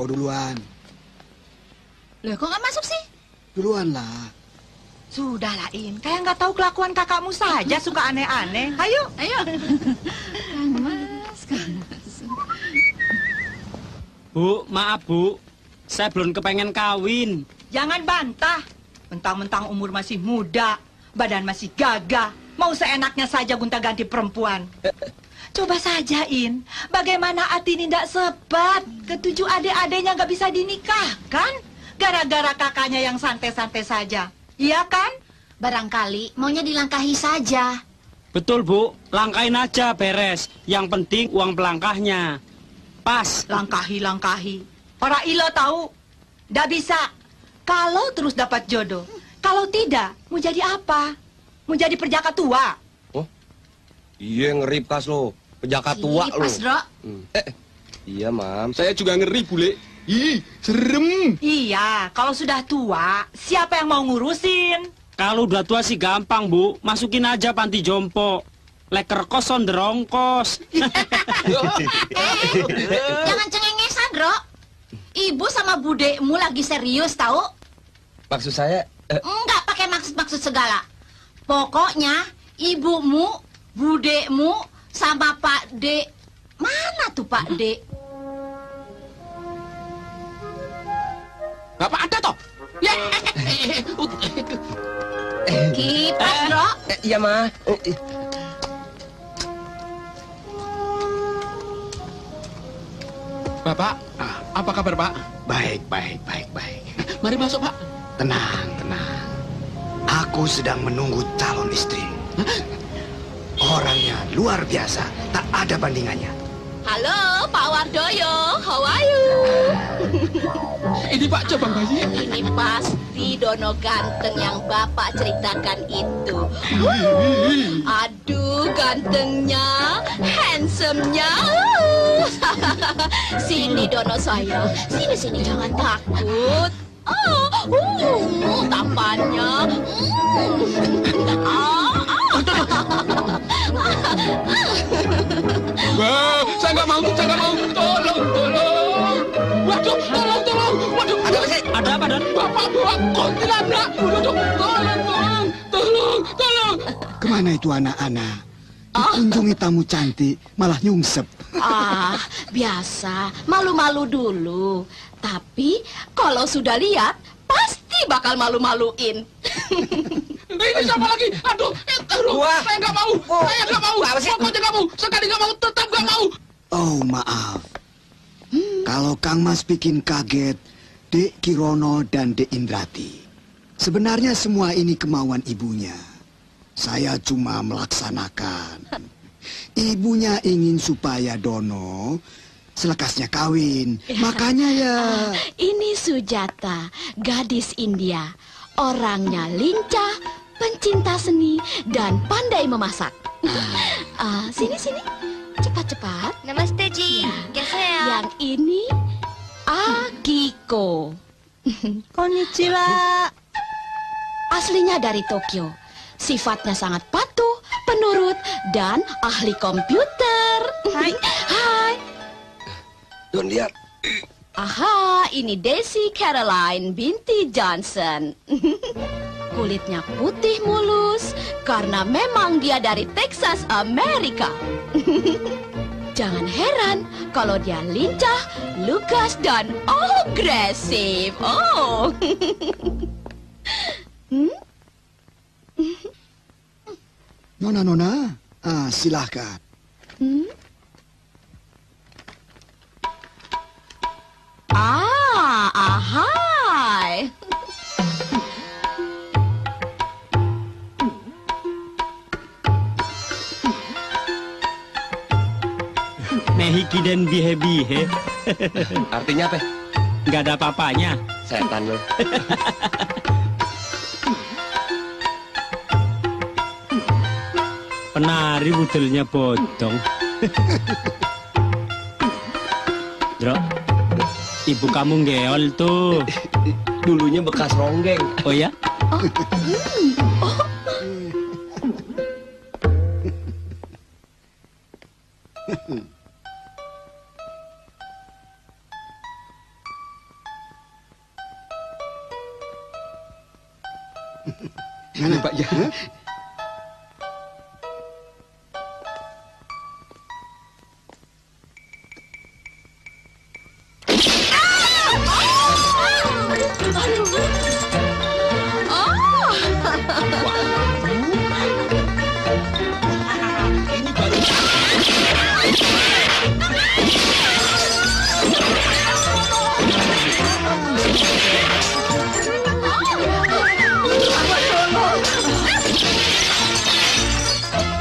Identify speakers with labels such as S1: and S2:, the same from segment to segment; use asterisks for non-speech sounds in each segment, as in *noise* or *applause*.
S1: kau duluan.
S2: Loh kok nggak masuk sih?
S1: Duluan lah.
S3: Sudah lah, In. Kayak nggak tahu kelakuan kakakmu saja suka aneh-aneh. Ayo.
S2: Ayo. Kang Mas, Kang Mas.
S4: Bu, maaf bu, saya belum kepengen kawin.
S3: Jangan bantah. Mentang-mentang umur masih muda, badan masih gagah, mau seenaknya saja gonta-ganti perempuan. Coba saja, In. Bagaimana Atini tidak sebat? Ketujuh adik-adiknya nggak bisa dinikahkan? Gara-gara kakaknya yang santai-santai saja. Iya kan?
S2: Barangkali maunya dilangkahi saja.
S4: Betul bu, langkain aja beres. Yang penting uang pelangkahnya. Pas.
S3: Langkahi-langkahi. Orang ilo tahu. Nggak bisa. Kalau terus dapat jodoh. Kalau tidak, mau jadi apa? Mau jadi perjaka tua?
S5: Iya ngeri pas lo. Penjaga tua
S2: Ih,
S5: lo.
S2: Pas.
S5: Hmm. Eh, iya mam. Saya juga ngeri bule. Ih, serem.
S3: Iya, kalau sudah tua, siapa yang mau ngurusin?
S4: Kalau udah tua sih gampang bu, masukin aja panti jompo. Leker kos on derongkos.
S2: Jangan cengengesan, Dro. Ibu sama budekmu lagi serius tahu?
S5: Maksud saya, eh,
S2: Enggak pakai maksud-maksud segala. Pokoknya ibumu, budekmu, sama Pak D. Mana tuh Pak D?
S6: Bapak ada toh? Ya.
S2: Kipas, Dro.
S5: eh, iya mah. Eh, eh.
S6: Bapak, apa kabar Pak?
S1: Baik, baik, baik, baik.
S6: Mari masuk Pak.
S1: Tenang, tenang. Aku sedang menunggu calon istri. Orangnya luar biasa, tak ada bandingannya.
S2: Halo, Pak Wardoyo. How are you? *laughs*
S6: Ini Pak Cabang Bayi.
S2: Ini pasti Dono ganteng yang Bapak ceritakan itu. Aduh, gantengnya, handsome-nya. *laughs* sini Dono saya. Sini sini jangan takut. Oh, uh, tampannya. Mm. Ah,
S6: Wah, saya nggak mau, saya nggak mau. Tolong, tolong. Waduh, tolong, tolong. Waduh,
S5: Ada apa sih?
S4: Ada apa dan?
S6: Bapak bawa kuntilanak. Waduh, tolong, tolong, tolong, tolong.
S1: Ke mana itu anak-anak? Dikunjungi tamu cantik, malah nyungsep.
S2: Ah, biasa. Malu-malu dulu. Tapi kalau sudah lihat, pasti bakal malu-maluin. *laughs*
S6: Ini siapa lagi? Aduh, eh, aduh,
S5: Wah.
S6: saya nggak mau,
S5: Oh.
S6: saya nggak mau.
S5: Apa sih?
S6: Pokoknya nggak mau, sekali nggak mau, tetap nggak mau.
S1: Oh, maaf. Kalau Kang Mas bikin kaget, Dek Kirono dan Dek Indrati. Sebenarnya semua ini kemauan ibunya. Saya cuma melaksanakan. Ibunya ingin supaya Dono selekasnya kawin. *laughs* Makanya ya... *laughs*
S2: Ini Sujata, gadis India. Orangnya lincah, pencinta seni, dan pandai memasak. *laughs* Ah, sini, sini. Cepat-cepat.
S7: Namaste Ji. Geseo.
S2: Yang ini Akiko. *laughs*
S3: Konnichiwa.
S2: Aslinya dari Tokyo. Sifatnya sangat patuh, penurut, dan ahli komputer.
S3: Hai. *laughs*
S2: Hai.
S5: Don lihat.
S2: Aha, ini Desi Caroline binti Johnson. Kulitnya putih mulus, karena memang dia dari Texas, Amerika. *laughs* Jangan heran kalau dia lincah, lugas, dan agresif. Oh. *laughs*
S1: Nona, Nona, ah, silahkan.
S2: Ah, ahai.
S4: Nehiki dan bihe-bihe. *laughs*
S5: Artinya apa?
S4: Nggak ada apa-apanya.
S5: Setan lo. *laughs*
S4: Penari budelnya bodong. *laughs* Dro, ibu kamu ngeol tuh.
S5: Dulunya bekas ronggeng.
S4: Oh ya?
S5: Ini Pak ya.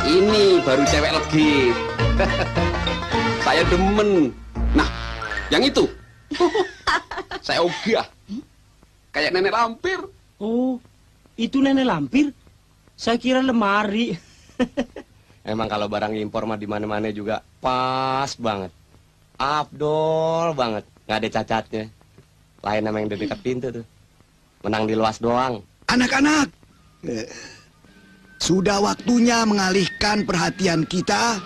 S5: Ini baru cewek legit. *laughs* Saya demen. Nah, yang itu. *laughs* Saya ogah. Kayak nenek lampir.
S4: Oh, itu nenek lampir. Saya kira lemari. *laughs*
S5: Emang kalau barang impor mah di mana-mana juga pas banget. Abdol banget, nggak ada cacatnya. Lain sama yang di dekat pintu tuh. Menang di luas doang.
S1: Anak-anak, sudah waktunya mengalihkan perhatian kita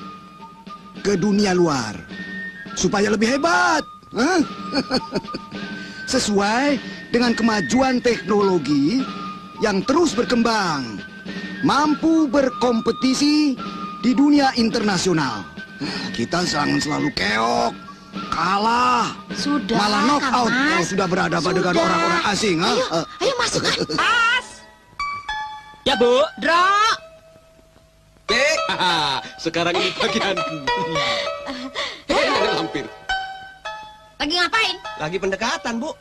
S1: ke dunia luar supaya lebih hebat. Hah? *laughs* Sesuai dengan kemajuan teknologi yang terus berkembang, mampu berkompetisi di dunia internasional. Kita jangan selalu keok, kalah,
S2: Sudah,
S1: malah knock out kalau sudah berhadapan dengan
S2: Sudah.
S1: orang-orang asing. ha?
S2: Ayo,
S1: Eh,
S2: ayo masukkan. *laughs*
S3: Pas.
S4: Ya, Bu.
S2: Dro,
S5: Eh, *laughs* sekarang ini bagianku. Eh, lampir.
S2: lagi ngapain?
S5: Lagi pendekatan, Bu.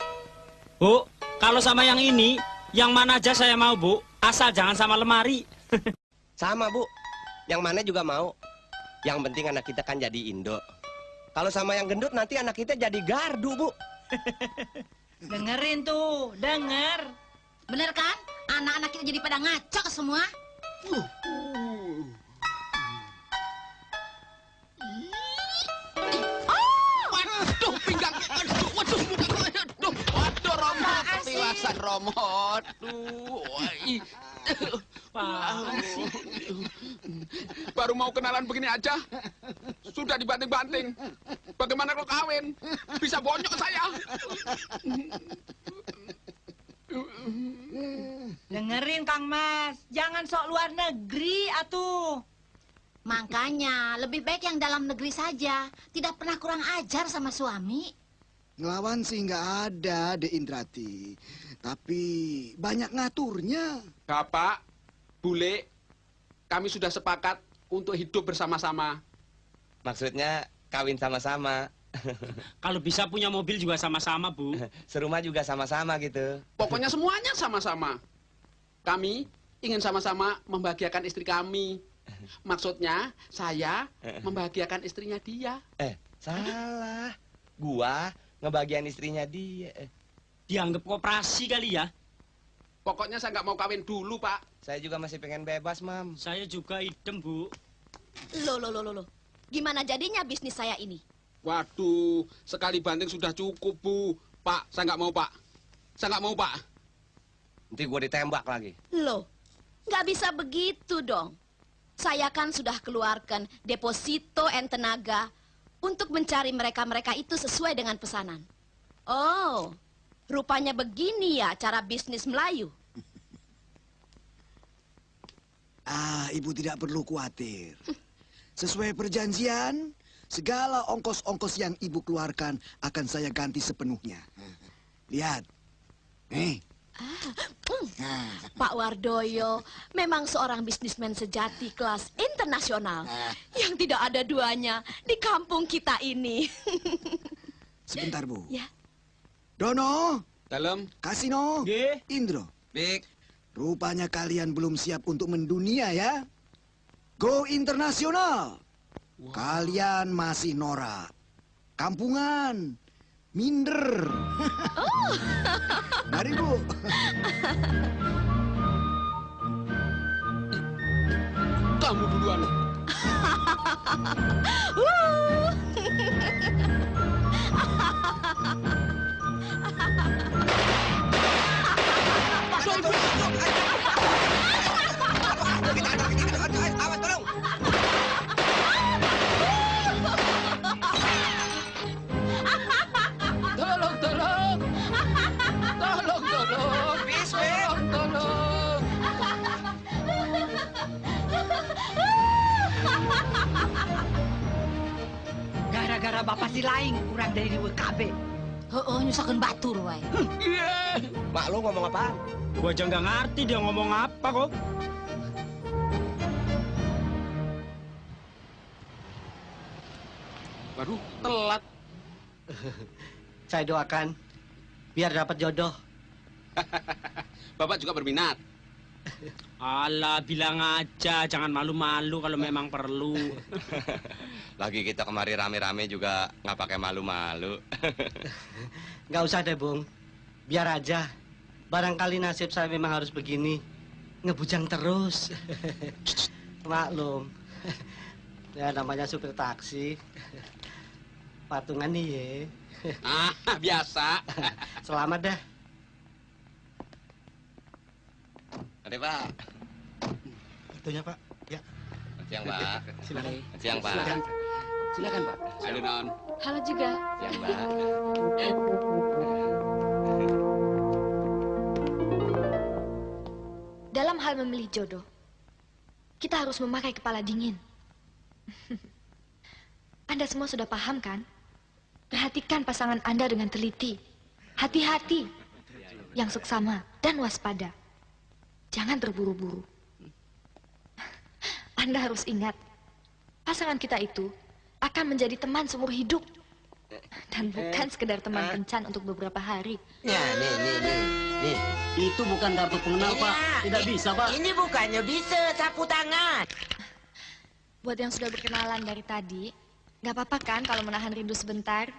S4: Bu, kalau sama yang ini, yang mana aja saya mau, Bu. Asal jangan sama lemari. *laughs*
S5: Sama, Bu. Yang mana juga mau. Yang penting anak kita kan jadi Indo. Kalau sama yang gendut nanti anak kita jadi gardu, Bu. *laughs*
S3: Dengerin tuh, denger.
S2: Bener kan? Anak-anak kita jadi pada ngaco semua.
S6: Waduh, pinggang. Aduh, waduh, aduh, waduh, Romo. Aduh. Baru mau kenalan begini aja, sudah dibanting-banting. Bagaimana kalau kawin? Bisa bonyok saya.
S3: Dengerin Kang Mas, jangan sok luar negeri atuh.
S2: Makanya, lebih baik yang dalam negeri saja. Tidak pernah kurang ajar sama suami.
S1: Ngelawan sih nggak ada, De Indrati. Tapi banyak ngaturnya.
S6: Bapak, Bule, kami sudah sepakat untuk hidup bersama-sama.
S5: Maksudnya kawin sama-sama. *laughs*
S4: Kalau bisa punya mobil juga sama-sama, Bu. *laughs*
S5: Serumah juga sama-sama gitu.
S6: Pokoknya semuanya sama-sama. Kami ingin sama-sama membahagiakan istri kami. *laughs* Maksudnya, saya membahagiakan istrinya dia.
S5: Eh, salah. Gua ngebagian istrinya dia. Eh,
S4: Dianggap koperasi kali ya.
S6: Pokoknya saya nggak mau kawin dulu, Pak.
S5: saya juga masih pengen bebas, Mam.
S4: Saya juga idem, Bu.
S2: Loh, loh, loh, loh. Gimana jadinya bisnis saya ini?
S6: Waduh, sekali banting sudah cukup, Bu. Pak, saya nggak mau, Pak. Saya nggak mau, Pak.
S5: Nanti gua ditembak lagi.
S2: Loh, nggak bisa begitu dong. Saya kan sudah keluarkan deposito and tenaga untuk mencari mereka-mereka itu sesuai dengan pesanan. Oh, rupanya begini ya cara bisnis Melayu.
S1: Ah, ibu tidak perlu khawatir. Sesuai perjanjian, segala ongkos-ongkos yang ibu keluarkan akan saya ganti sepenuhnya. Lihat. Nih. Nah,
S2: Pak Wardoyo memang seorang bisnismen sejati kelas internasional yang tidak ada duanya di kampung kita ini. *laughs*
S1: sebentar, Bu.
S2: ya,
S1: Dono,
S6: Dalam.
S1: Kasino,
S4: Nggih.
S1: Indro.
S6: Bik.
S1: Rupanya kalian belum siap untuk mendunia ya. Go internasional. Kalian masih norak. Kampungan. Minder. Mari Bu.
S6: Kamu duluan. *laughs*
S3: bapak si laing kurang dari WKB.
S2: Heeh, nyusakeun batur wae.
S5: Mak lu ngomong apaan?
S4: Gua aja nggak ngerti dia ngomong apa kok.
S6: Waduh, telat.
S8: Saya doakan biar dapat jodoh. *laughs*
S6: Bapak juga berminat.
S4: Alah, bilang aja, jangan malu-malu kalau memang perlu. *laughs*
S5: Lagi kita kemari rame-rame juga nggak pakai malu-malu. *laughs*
S8: Nggak usah deh, Bung. Biar aja. Barangkali nasib saya memang harus begini. Ngebujang terus. *laughs* Maklum. Ya namanya supir taksi. Patungan nih ya.
S6: Ah, biasa.
S8: Selamat dah.
S5: Ada Pak.
S8: Kartunya, Pak. Ya.
S5: Selamat siang Pak.
S8: Silakan.
S5: Selamat siang Pak.
S8: Silakan. Silakan, Pak.
S6: Halo, Non.
S2: Halo juga.
S5: Siang Pak.
S7: Dalam hal memilih jodoh, kita harus memakai kepala dingin. *laughs* Anda semua sudah paham kan? Perhatikan pasangan Anda dengan teliti. Hati-hati. Yang seksama dan waspada. Jangan terburu-buru. Anda harus ingat, pasangan kita itu akan menjadi teman seumur hidup. Dan bukan sekedar teman kencan untuk beberapa hari.
S9: Ya, nih, nih, nih, nih.
S8: Itu bukan kartu pengenal, Pak. Tidak bisa, Pak.
S9: Ini bukannya bisa sapu tangan.
S7: Buat yang sudah berkenalan dari tadi, nggak apa-apa kan kalau menahan rindu sebentar?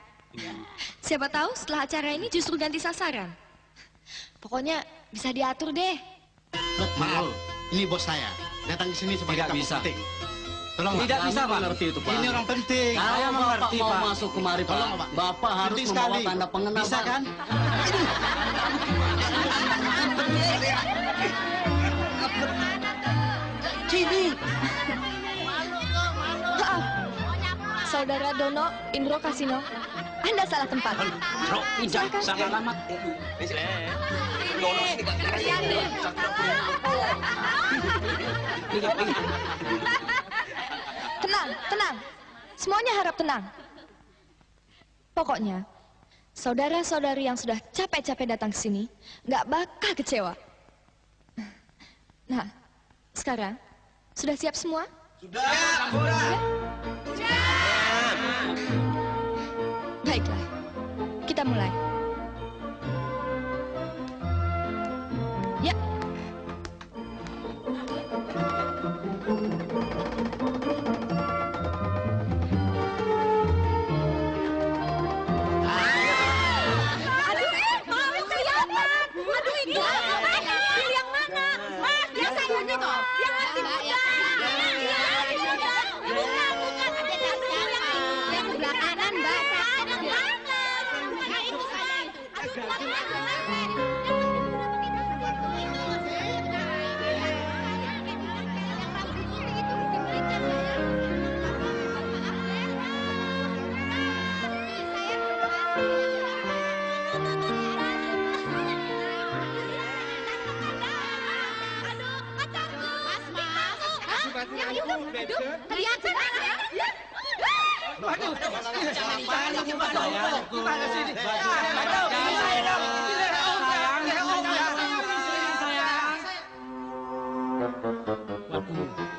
S7: Siapa tahu setelah acara ini justru ganti sasaran. Pokoknya bisa diatur deh.
S10: Maaf, ini bos saya. Datang ke sini sebagai tamu
S8: bisa.
S10: penting. Tolong,
S8: Tidak
S10: Pak.
S8: bisa, Pak. Mengerti itu, Pak.
S10: Ini orang penting.
S8: Saya mengerti,
S10: mau
S8: Pak.
S10: masuk kemari, Pak.
S8: Tolong, Pak. Bapak harus
S10: Penting
S8: membawa
S10: sekali.
S8: tanda pengenal,
S10: Bisa kan?
S9: Sini.
S7: Saudara Dono Indro Kasino, Anda salah tempat. Silakan.
S4: salah alamat.
S7: Tenang, tenang. Semuanya harap tenang. Pokoknya, saudara-saudari yang sudah capek-capek datang ke sini, nggak bakal kecewa. Nah, sekarang sudah siap semua? Sudah. Baiklah, kita mulai.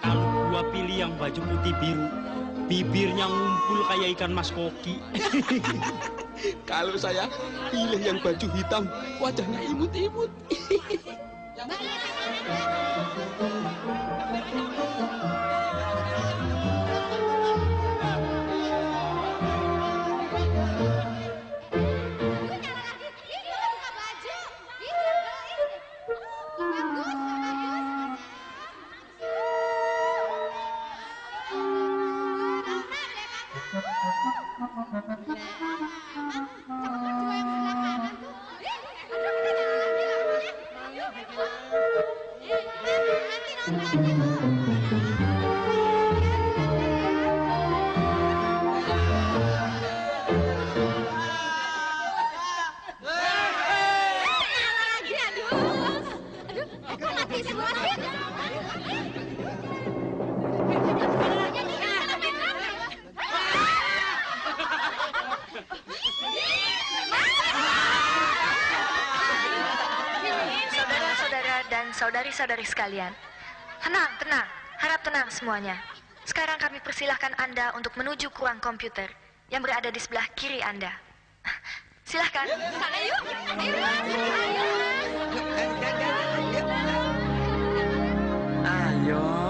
S4: Kalau gua pilih yang baju putih biru, bibirnya ngumpul kayak ikan mas koki. *laughs*
S11: Kalau saya pilih yang baju hitam, wajahnya imut-imut. *laughs* *laughs*
S7: Semuanya. Sekarang kami persilahkan Anda untuk menuju ke ruang komputer yang berada di sebelah kiri Anda. *laughs* Silahkan. Sana yuk. Ayo,
S9: Ayo. Ah.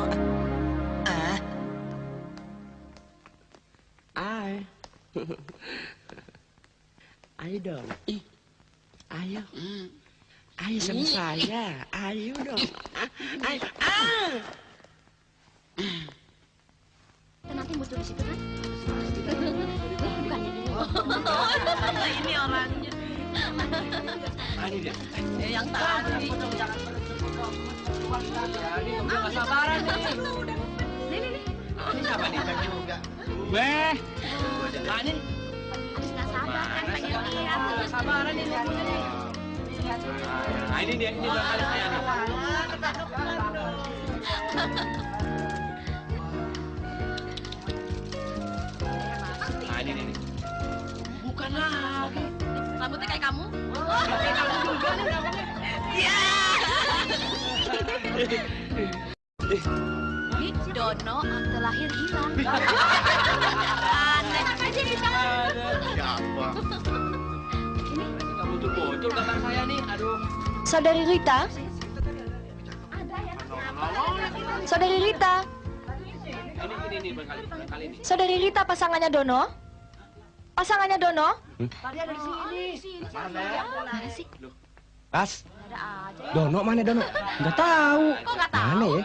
S7: Pasangannya Dono. Pasangannya Dono.
S5: Mana sih?
S9: Pas.
S5: Ada aja.
S9: Dono mana Dono? Nggak tahu.
S5: Kok nggak tahu?
S9: Mana ya?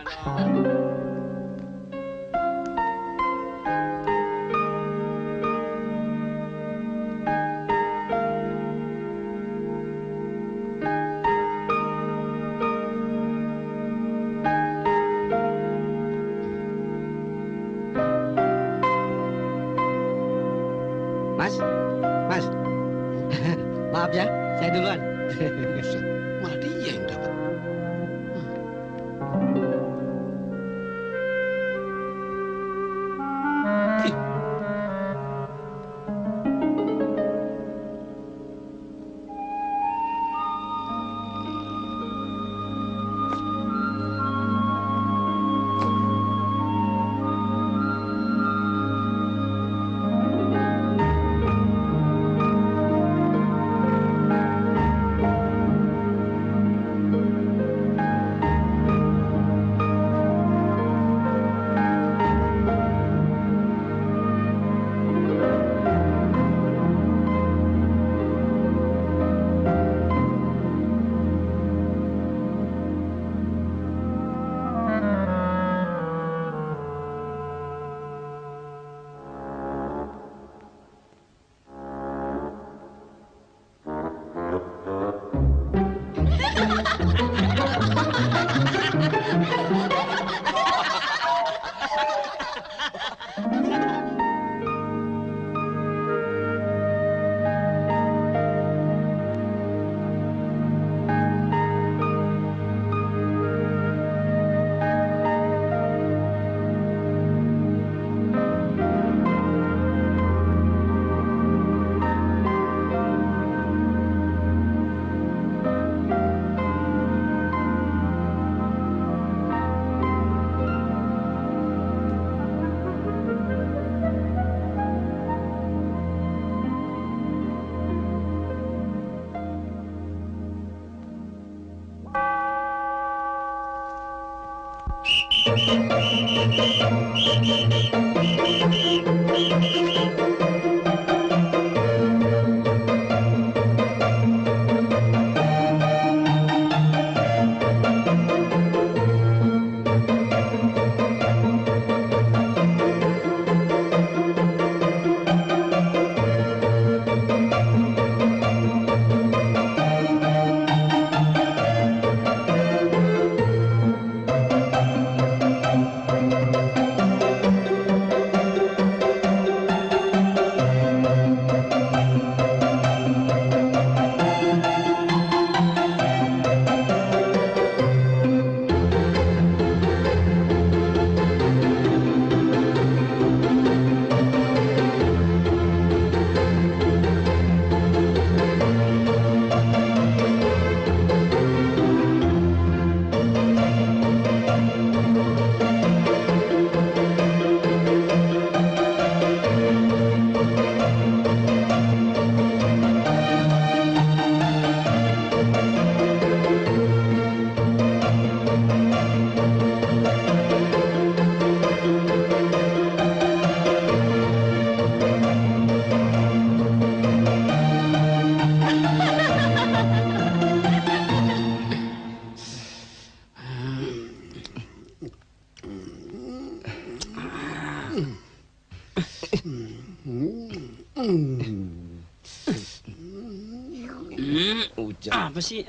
S12: ici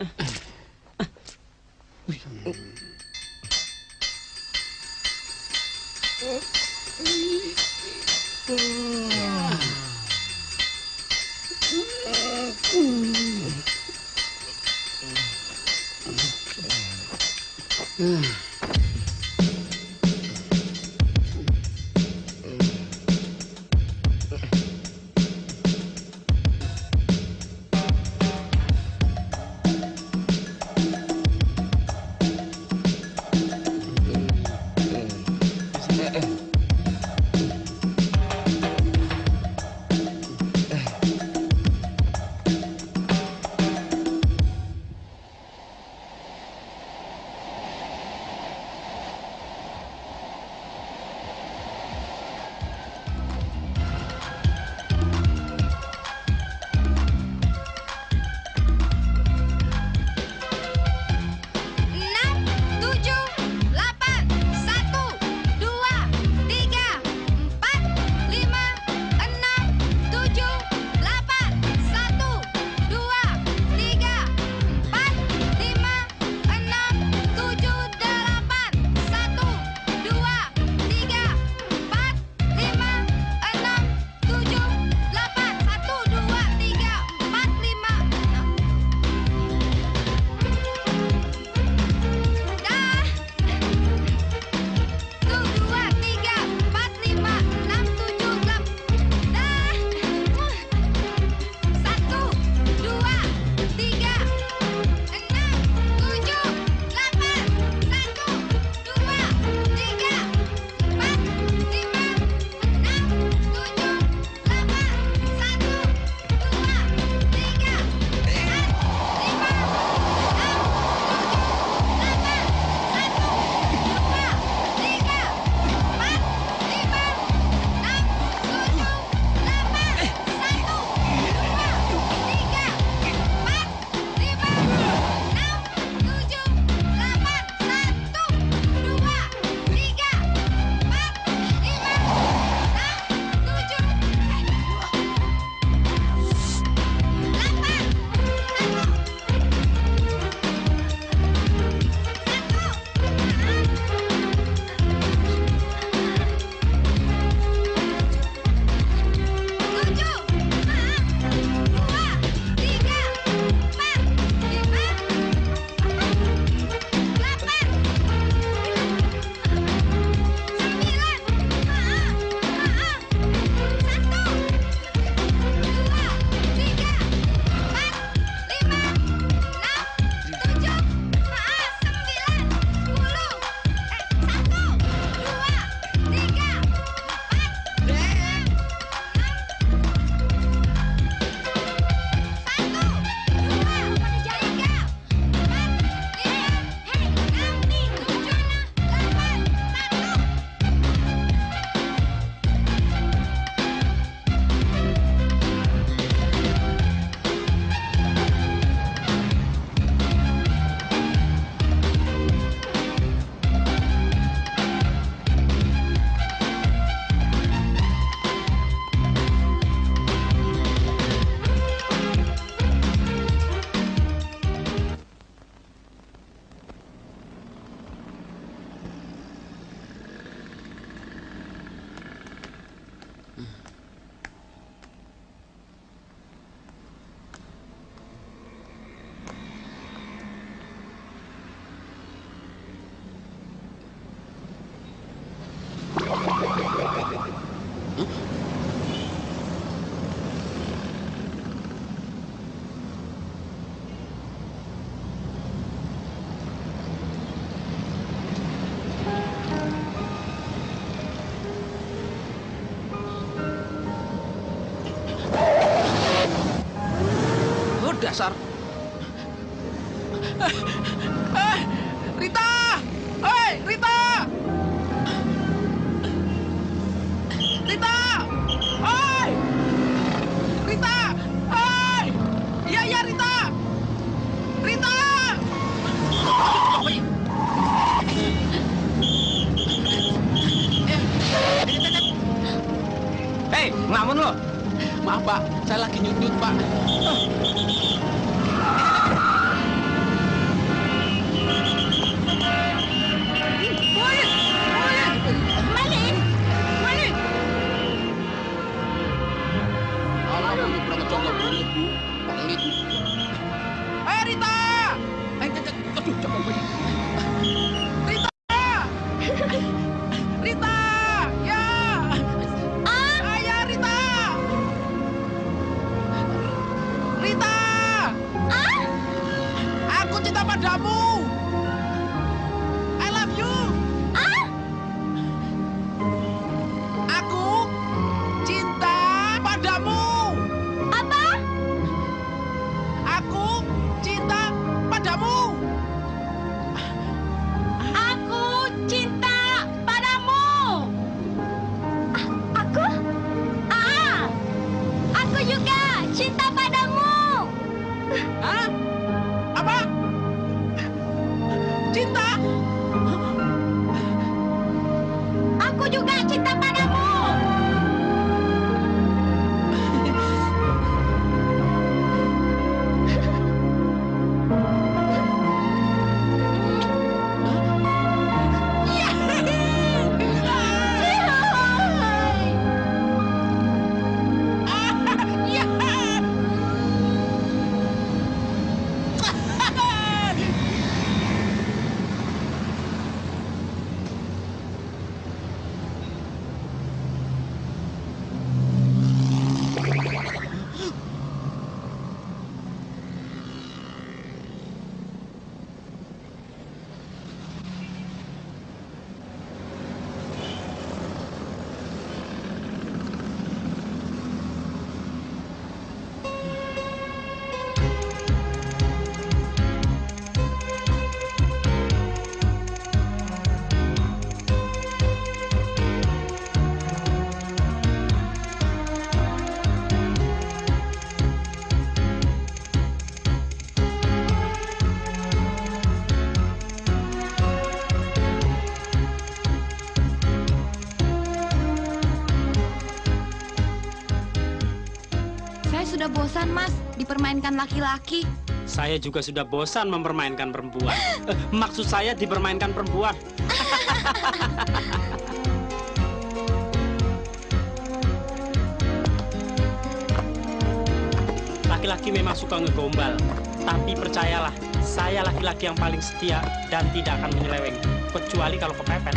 S12: dipermainkan laki-laki.
S4: Saya juga sudah bosan mempermainkan perempuan. Eh, *gasps* maksud saya dipermainkan perempuan. *laughs* Laki-laki memang suka ngegombal. Tapi percayalah, saya laki-laki yang paling setia dan tidak akan menyeleweng. Kecuali kalau kepepet.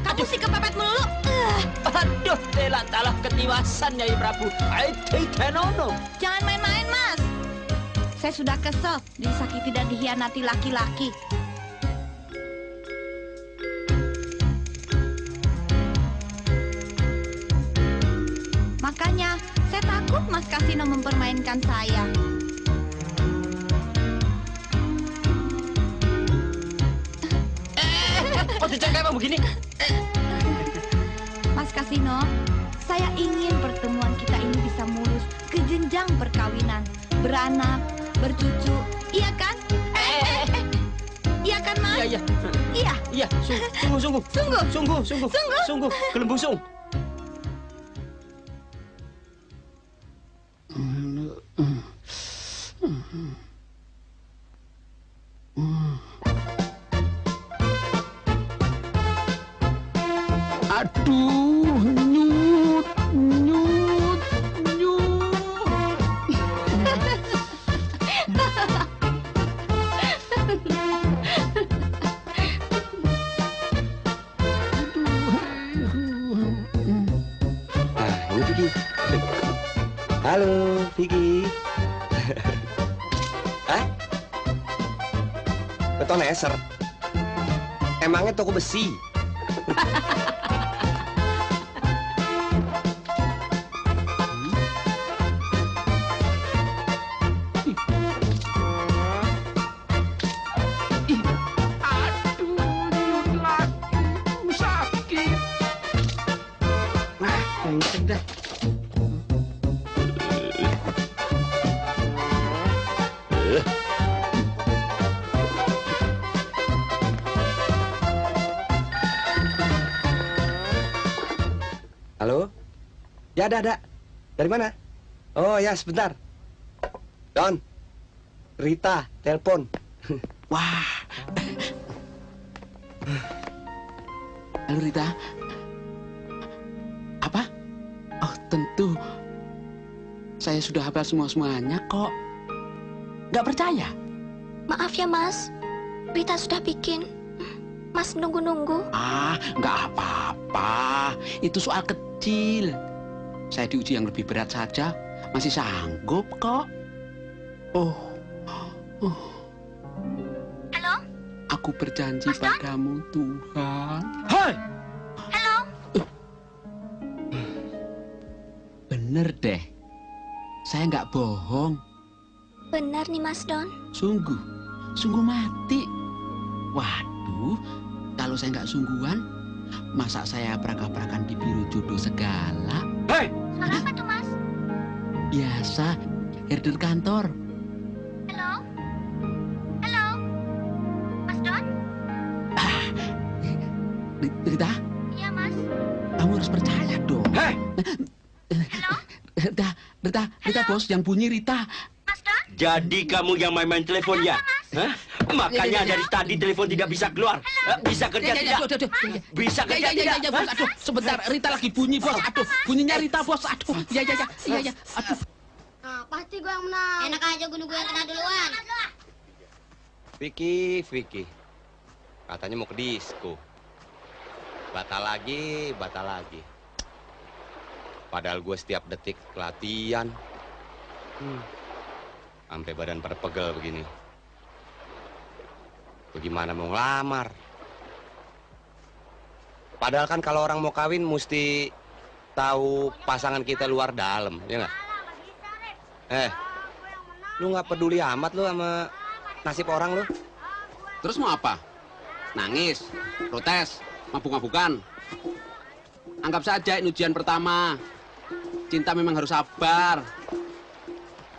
S13: Kamu sih kepepet melulu.
S4: Aduh, telah talah ketiwasan Nyai Prabu. I take no.
S12: Saya sudah kesel disakiti dan dihianati laki-laki. Makanya, saya takut Mas Kasino mempermainkan saya. *laughs*
S4: Kok dicengkai emang begini?
S12: Mas Kasino, saya ingin pertemuan kita ini bisa mulus ke jenjang perkawinan, beranak, bercucu, iya kan? Eh, eh, eh. Iya kan, Mas?
S4: Iya, iya.
S12: Iya.
S4: Iya, sungguh, sungguh, sungguh.
S12: Sungguh.
S4: Sungguh, sungguh.
S12: Sungguh.
S4: Sungguh,
S6: Emangnya
S5: ada, ada. Dari mana? Oh, ya, sebentar. Don. Rita, telepon. *laughs*
S6: Wah. Halo Rita. Apa? Oh, tentu. Saya sudah hafal semua-semuanya kok. Nggak percaya?
S14: Maaf ya, Mas. Rita sudah bikin. Mas nunggu-nunggu.
S6: Ah, nggak apa-apa. Itu soal kecil. Saya diuji yang lebih berat saja. Masih sanggup kok. Oh. Oh.
S14: Halo?
S6: Aku berjanji padamu, Tuhan.
S5: Hai!
S14: Halo?
S6: Bener deh. Saya nggak bohong.
S14: Benar nih, Mas Don.
S6: Sungguh. Sungguh mati. Waduh, kalau saya nggak sungguhan, masa saya perak-perakan di biro jodoh segala?
S5: Hei!
S14: Suara apa tuh, Mas?
S6: Biasa, herder kantor.
S14: Halo? Halo? Mas Don?
S6: Ri- Rita,
S14: Iya, Mas.
S6: kamu harus percaya dong.
S5: Hei!
S14: Halo?
S6: Rita, Rita, Rita bos, yang bunyi Rita.
S14: Mas Don?
S4: Jadi kamu yang main-main telepon ya? Hah? Makanya dari tadi telepon tidak bisa keluar. Eh, Bisa kerja tidak? Bisa kerja tidak?
S6: bos. Aduh, sebentar. Rita lagi bunyi, bos. Aduh, bunyinya Rita, bos. Aduh, ya, ya, ya, ya, ya. Aduh.
S9: Nah, pasti gue yang menang. Enak aja gue nunggu yang kena duluan.
S5: Vicky, Vicky. Katanya mau ke disco. Batal lagi, batal lagi. Padahal gue setiap detik latihan. Hmm. Sampai badan pada pegel begini. Bagaimana mau ngelamar? Padahal kan kalau orang mau kawin mesti tahu pasangan kita luar dalam, ya nggak? Eh, lu nggak peduli amat lu sama nasib orang lu?
S6: Terus mau apa? Nangis, protes, mabuk-mabukan. Anggap saja ini ujian pertama. Cinta memang harus sabar.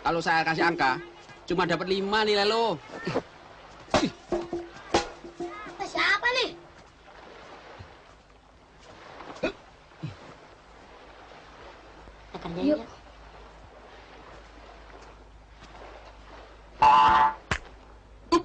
S6: Kalau saya kasih angka, cuma dapat lima nilai lo.
S9: Yuk.
S5: Aduh,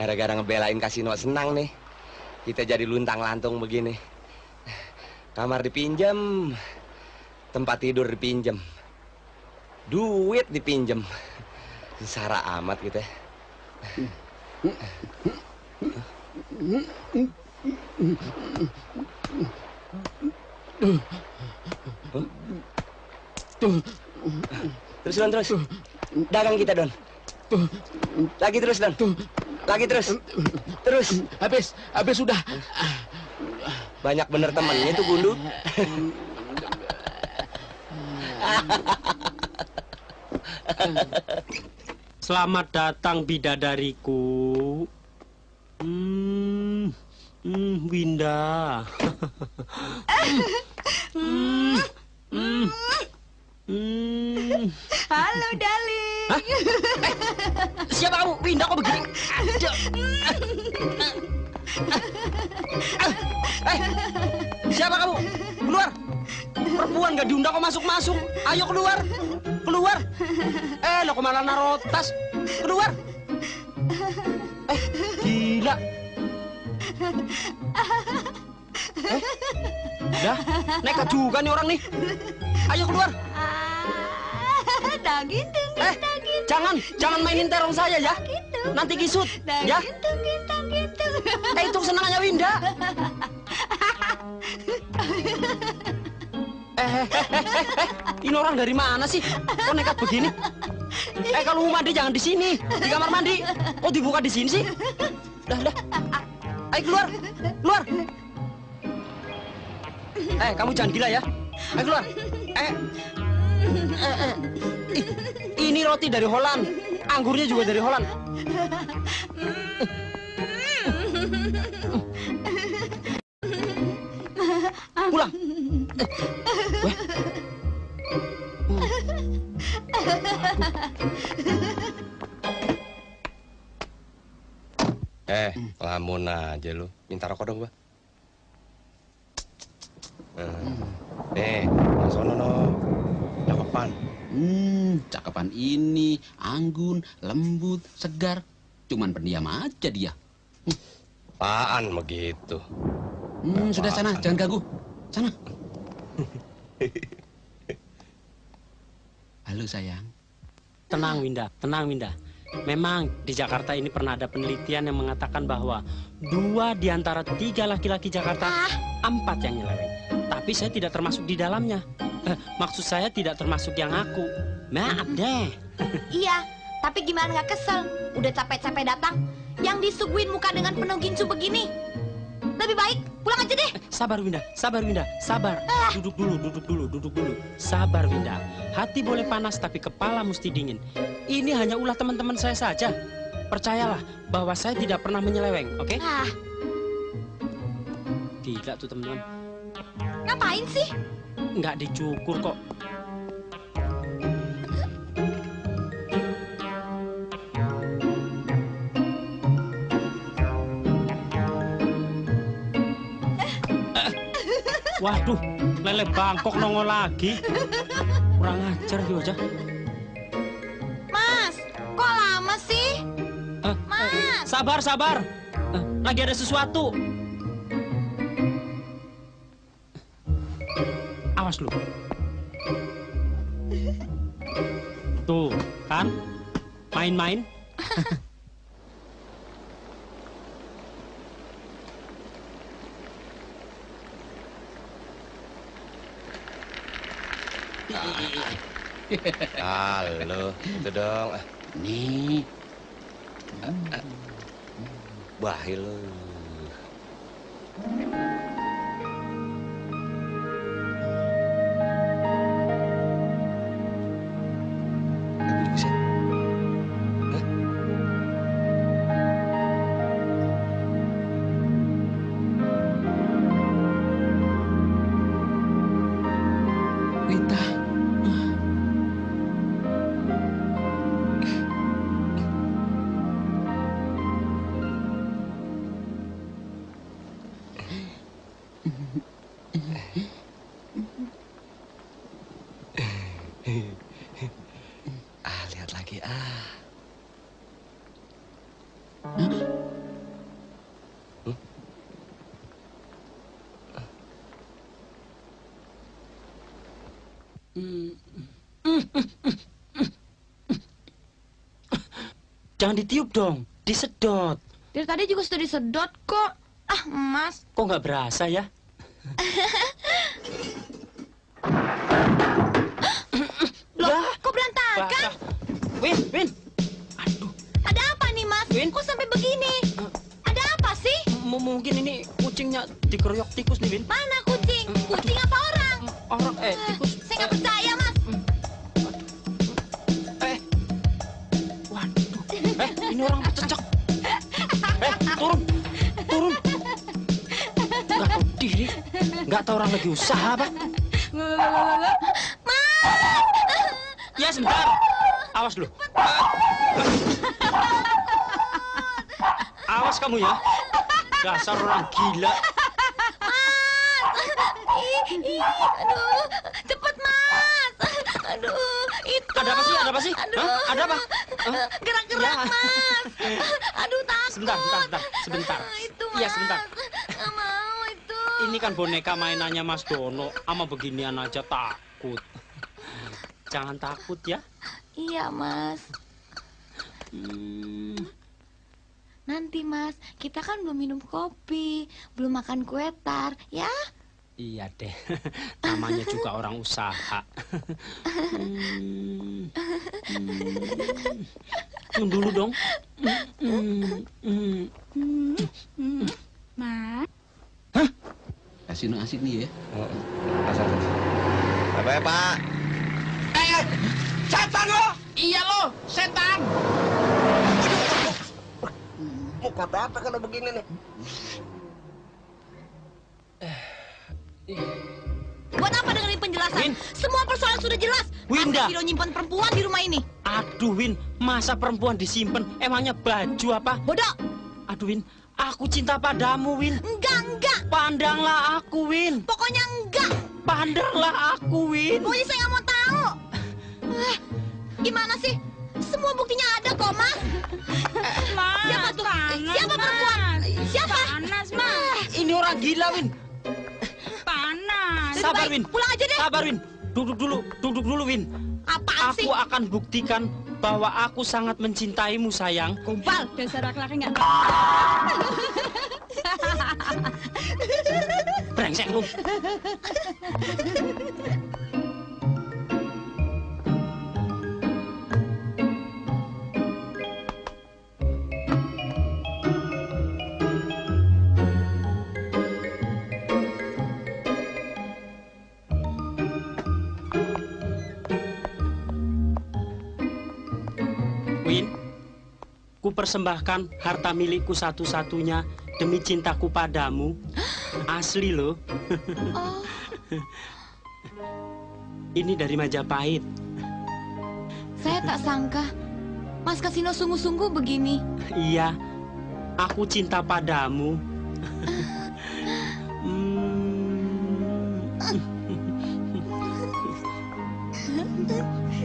S5: gara-gara ngebelain kasino senang nih. Kita jadi luntang lantung begini. Kamar dipinjam, tempat tidur dipinjam, duit dipinjam. Sara amat gitu ya. Terus Don, terus. Dagang kita Don. Lagi terus Don. Lagi terus. Terus.
S6: Habis, habis sudah.
S5: Banyak bener temennya tuh Gundu.
S15: Selamat datang bidadariku. Hmm, hmm Winda. *laughs* hmm, hmm, hmm.
S12: Halo, darling.
S4: Siapa kamu? Winda kok begini? Eh, siapa kamu? Keluar! Perempuan gak diundang kok masuk-masuk. Ayo keluar! Keluar! Eh, lo ke mana naruh tas? Keluar! Eh, gila! Eh, dah, nekat juga nih orang nih. Ayo keluar!
S12: Daging,
S4: Eh, jangan, jangan mainin terong saya ya. Nanti kisut, ya. Eh, itu senangnya Winda. *laughs* Eh, eh, eh, eh, eh, eh, ini orang dari mana sih? Kok nekat begini? Eh, kalau mau mandi jangan di sini, di kamar mandi. Kok dibuka di sini sih? Dah, dah. Ayo keluar, keluar. Eh, kamu jangan gila ya. Ayo keluar. Eh, *laughs*
S16: ini roti dari Holland. Anggurnya juga dari Holland. Pulang. Eh.
S5: Eh, lamun aja lu. Minta rokok dong, gua. Eh, nih, yang sono no. Cakepan.
S6: Hmm, cakepan ini, anggun, lembut, segar. Cuman pendiam aja dia.
S5: Apaan begitu?
S6: Hmm, sudah sana, jangan ganggu. Sana. *laughs* Halo sayang.
S4: Tenang Winda, tenang Winda. Memang di Jakarta ini pernah ada penelitian yang mengatakan bahwa dua di antara tiga laki-laki Jakarta, empat yang nyeleweng. Tapi saya tidak termasuk di dalamnya. Eh, maksud saya tidak termasuk yang aku. Maaf deh.
S12: Iya, tapi gimana nggak kesel? Udah capek-capek datang, yang disuguhin muka dengan penuh gincu begini. Lebih baik pulang aja deh.
S4: Sabar Winda, sabar Winda, sabar. Duduk dulu, duduk dulu, duduk dulu. Sabar Winda. Hati boleh panas tapi kepala mesti dingin. Ini hanya ulah teman-teman saya saja. Percayalah bahwa saya tidak pernah menyeleweng, oke?
S12: Ah,
S4: Gila tuh teman-teman.
S12: ngapain sih?
S4: Nggak dicukur kok. Waduh, lele Bangkok nongol lagi. Kurang ajar aja.
S12: Mas, kok lama sih?
S4: Eh,
S12: Mas.
S4: Sabar, sabar. Eh, Lagi ada sesuatu. Awas lu. Tuh, kan? Main-main. *laughs*
S5: Halo, itu dong.
S6: Nih.
S5: Bahil lu.
S4: Jangan ditiup dong, disedot.
S12: Dari tadi juga sudah disedot kok. Ah, Mas.
S4: Kok nggak berasa ya?
S12: Loh, kok berantakan?
S4: Win, Win.
S12: Ada apa nih, Mas? Kok sampai begini? Ada apa sih?
S4: M- mungkin ini kucingnya dikeroyok tikus nih, Win.
S12: Mana kucing? Kucing apa
S4: lagi usaha apa. Ya, sebentar. Awas lu. Awas kamu ya. Dasar orang gila.
S12: Ih, aduh, cepet Mas. Aduh, itu.
S4: Ada apa sih? Ada apa sih?
S12: Aduh.
S4: Hah? Ada apa?
S12: Gerak-gerak,
S4: Ya.
S12: Mas. Aduh, takut.
S4: Sebentar, sebentar, sebentar.
S12: Itu,
S4: Iya,
S12: Mas.
S4: sebentar. Kan boneka mainannya Mas Dono. Ama beginian aja takut. Jangan takut ya.
S12: Iya, Mas.
S4: Hmm,
S12: Nanti, Mas, kita kan belum minum kopi, belum makan kue tar, ya?
S4: iya deh. *laughs* Namanya juga orang usaha. Hmm, hmm. Tunggu dulu dong. Hmm, hmm, hmm.
S12: Mas.
S6: Kasih no asik nih ya.
S5: Apa ya, Pak?
S9: Eh, setan lo!
S6: Iya lo, setan.
S9: Mau kata apa kalau begini nih?
S12: Buat apa dengerin penjelasan? Semua persoalan sudah jelas.
S4: Winda.
S12: Masa Vino nyimpan perempuan di rumah ini?
S4: Aduh Win, masa perempuan disimpan? Emangnya baju apa?
S12: Bodoh.
S4: Aduh Win, aku cinta padamu Win.
S12: Enggak, enggak.
S4: Pandanglah aku Win.
S12: Pokoknya enggak.
S4: Pandanglah aku Win.
S12: Pokoknya saya nggak mau tahu. Eh, gimana sih? Semua buktinya ada kok, Mas. *laughs*
S17: Mas,
S12: Siapa tuh?
S17: panas,
S12: Siapa perempuan? Siapa?
S17: Panas, Mas.
S4: Ini orang gila Win.
S17: Panas.
S4: Sabar Win.
S12: Pulang aja deh.
S4: Sabar Win. Duduk dulu, duduk dulu Win.
S12: Apaan sih?
S4: Aku akan buktikan bahwa aku sangat mencintaimu sayang.
S12: Kumpal.
S17: Dasar laki-laki nggak
S4: Brengsek lu. Ku persembahkan harta milikku satu-satunya demi cintaku padamu. Asli loh.
S12: Oh,
S4: Ini dari Majapahit.
S12: saya tak sangka Mas Kasino sungguh-sungguh begini.
S4: Iya, aku cinta padamu. *laughs* Hmm.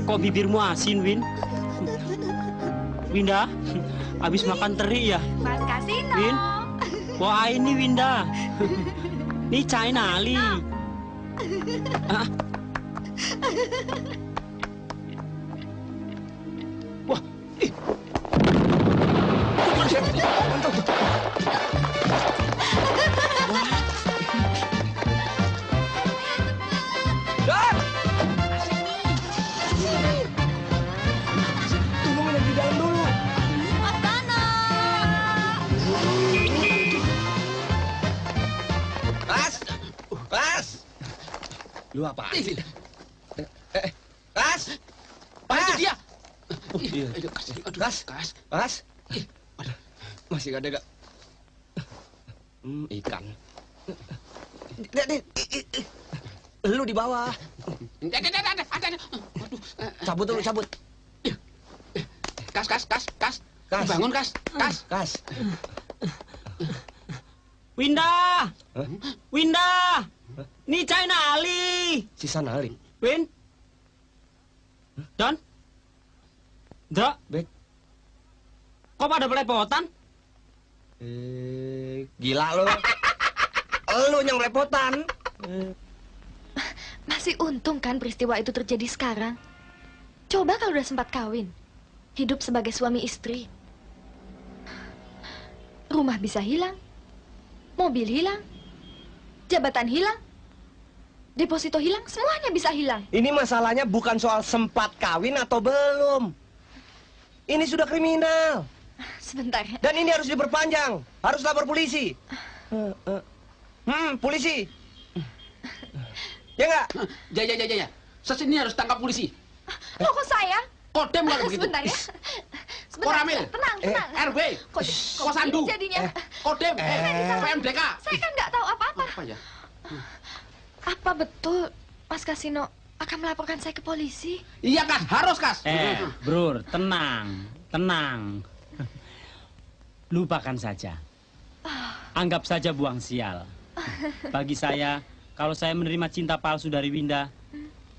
S4: Kok bibirmu asin, Win? Winda, *laughs* habis makan teri ya?
S17: Mas Kasino.
S4: Win? Wah ini Winda. *laughs* Ini China Ali. Ah. *laughs* Wah, ih.
S9: Lu apa sih? Eh, eh, Kas!
S6: Pak itu dia.
S9: Oh, iya. Kas, kas, kas. Masih ada gak? Hmm, ikan. Dek, dek. Lu di bawah.
S6: Ada, ada, ada, ada, ada. Waduh.
S9: Cabut dulu, cabut.
S6: Kas, kas, kas, kas.
S9: Kas.
S6: Bangun, kas, kas.
S9: Kas.
S4: Winda! Winda! Ini China Ali.
S9: Si Sanali.
S4: Win? Don? Dra?
S9: Bek.
S4: Kok pada belepotan?
S9: Eh, gila lo. Lu *laughs* yang lepotan.
S7: Masih untung kan peristiwa itu terjadi sekarang. Coba kalau udah sempat kawin. Hidup sebagai suami istri. Rumah bisa hilang. Mobil hilang. Jabatan hilang. Deposito hilang, semuanya bisa hilang.
S9: Ini masalahnya bukan soal sempat kawin atau belum. Ini sudah kriminal.
S7: Sebentar.
S9: Dan ini harus diperpanjang. Harus lapor polisi. Hmm, polisi. Ya nggak?
S6: Ya, ya, ya, ya, ya. Sesini harus tangkap polisi.
S7: Loh kok saya?
S6: Kodem kalau begitu.
S7: Sebentar ya. Sebentar.
S6: Koramil.
S7: Tenang,
S6: Eh,
S7: tenang.
S6: RW.
S7: Kok, kok
S6: Kosandu.
S7: jadinya?
S6: Kodem.
S7: Sana.
S6: PMDK.
S7: Saya kan nggak tahu apa-apa.
S6: Apa ya?
S7: Apa betul Mas Kasino akan melaporkan saya ke polisi?
S6: Iya, Kas. Harus, Kas.
S4: Eh, Bro, tenang, tenang. Lupakan saja. Anggap saja buang sial. Bagi saya, kalau saya menerima cinta palsu dari Winda,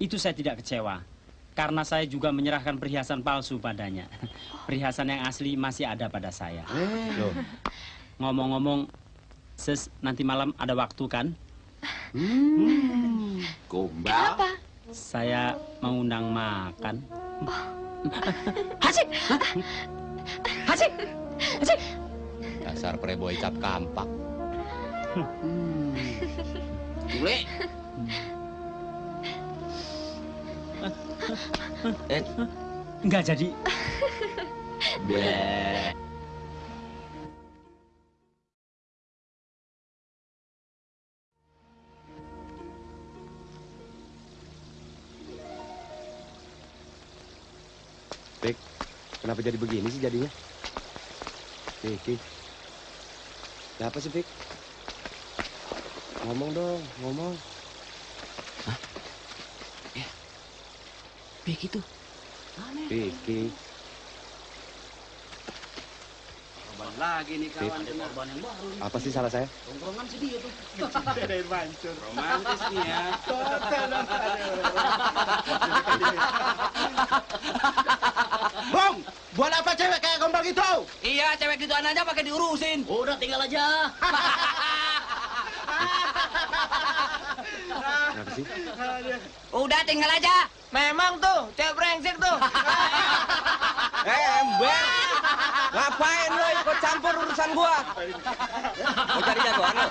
S4: itu saya tidak kecewa. Karena saya juga menyerahkan perhiasan palsu padanya. Perhiasan yang asli masih ada pada saya. Loh, ngomong-ngomong, Sis, nanti malam ada waktu kan?
S6: Hmm. Gombal.
S7: Kenapa?
S4: Saya mau undang makan.
S7: Hasik! Hasik! Hasik!
S5: Dasar preboy cap kampak.
S6: Bule.
S9: Eh,
S4: Enggak jadi.
S5: Bleh. Pik, kenapa jadi begini sih jadinya? Pik, Siapa sih, Pik? Ngomong dong, ngomong.
S6: Pik itu.
S5: Piki.
S6: Korban lagi nih kawan.
S5: Pik.
S6: Korban yang baru. nih.
S5: Apa sih salah saya?
S6: Tongkrongan si dia tuh.
S18: Dari mancur.
S6: Romantis nih ya. *laughs*
S18: Bong, buat apa cewek kayak gombal gitu?
S19: Iya, cewek gituan aja pakai diurusin. Udah tinggal aja.
S5: Kenapa sih?
S19: Udah tinggal aja.
S12: Memang tuh, cewek brengsek tuh. *laughs* eh, ember. Ngapain lo ikut campur urusan gua? Mau cari jatuhan lo?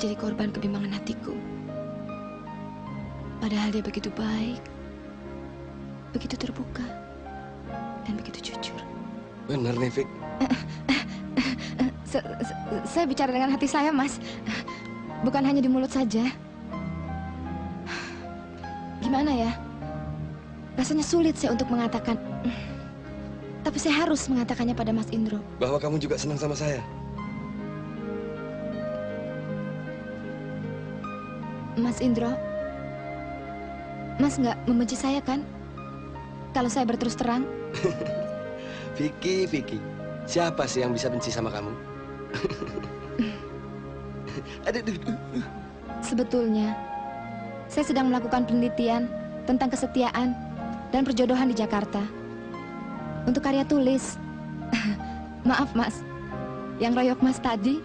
S7: Jadi korban kebimbangan hatiku. Padahal dia begitu baik, begitu terbuka, dan begitu jujur. Se- se- saya bicara dengan hati saya, Mas. Bukan hanya di mulut saja. Gimana ya? Rasanya sulit saya untuk mengatakan. Tapi saya harus mengatakannya pada Mas Indro.
S5: Bahwa kamu juga senang sama saya.
S7: Mas Indro, Mas nggak membenci saya kan? Kalau saya berterus terang, *laughs*
S5: Vicky, Vicky. Siapa sih yang bisa benci sama kamu? *laughs*
S7: Sebetulnya saya sedang melakukan penelitian tentang kesetiaan dan perjodohan di Jakarta. Untuk karya tulis. *laughs* Maaf, Mas. Yang royok Mas tadi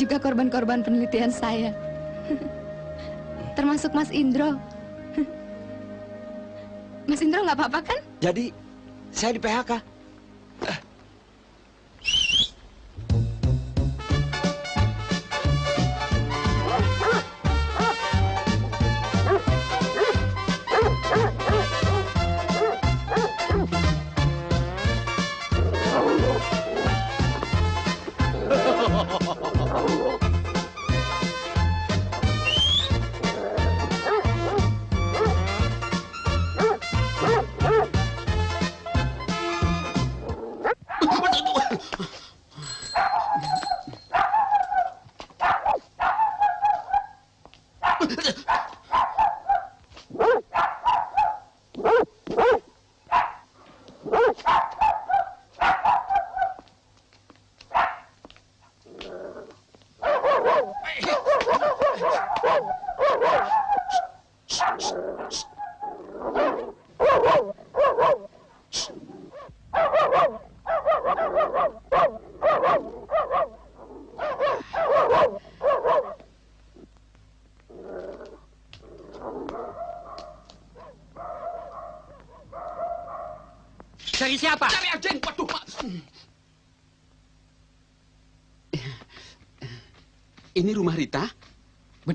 S7: juga korban-korban penelitian saya. *laughs* Termasuk Mas Indro. *laughs* Mas Indro nggak apa-apa kan?
S5: Jadi, saya di PHK.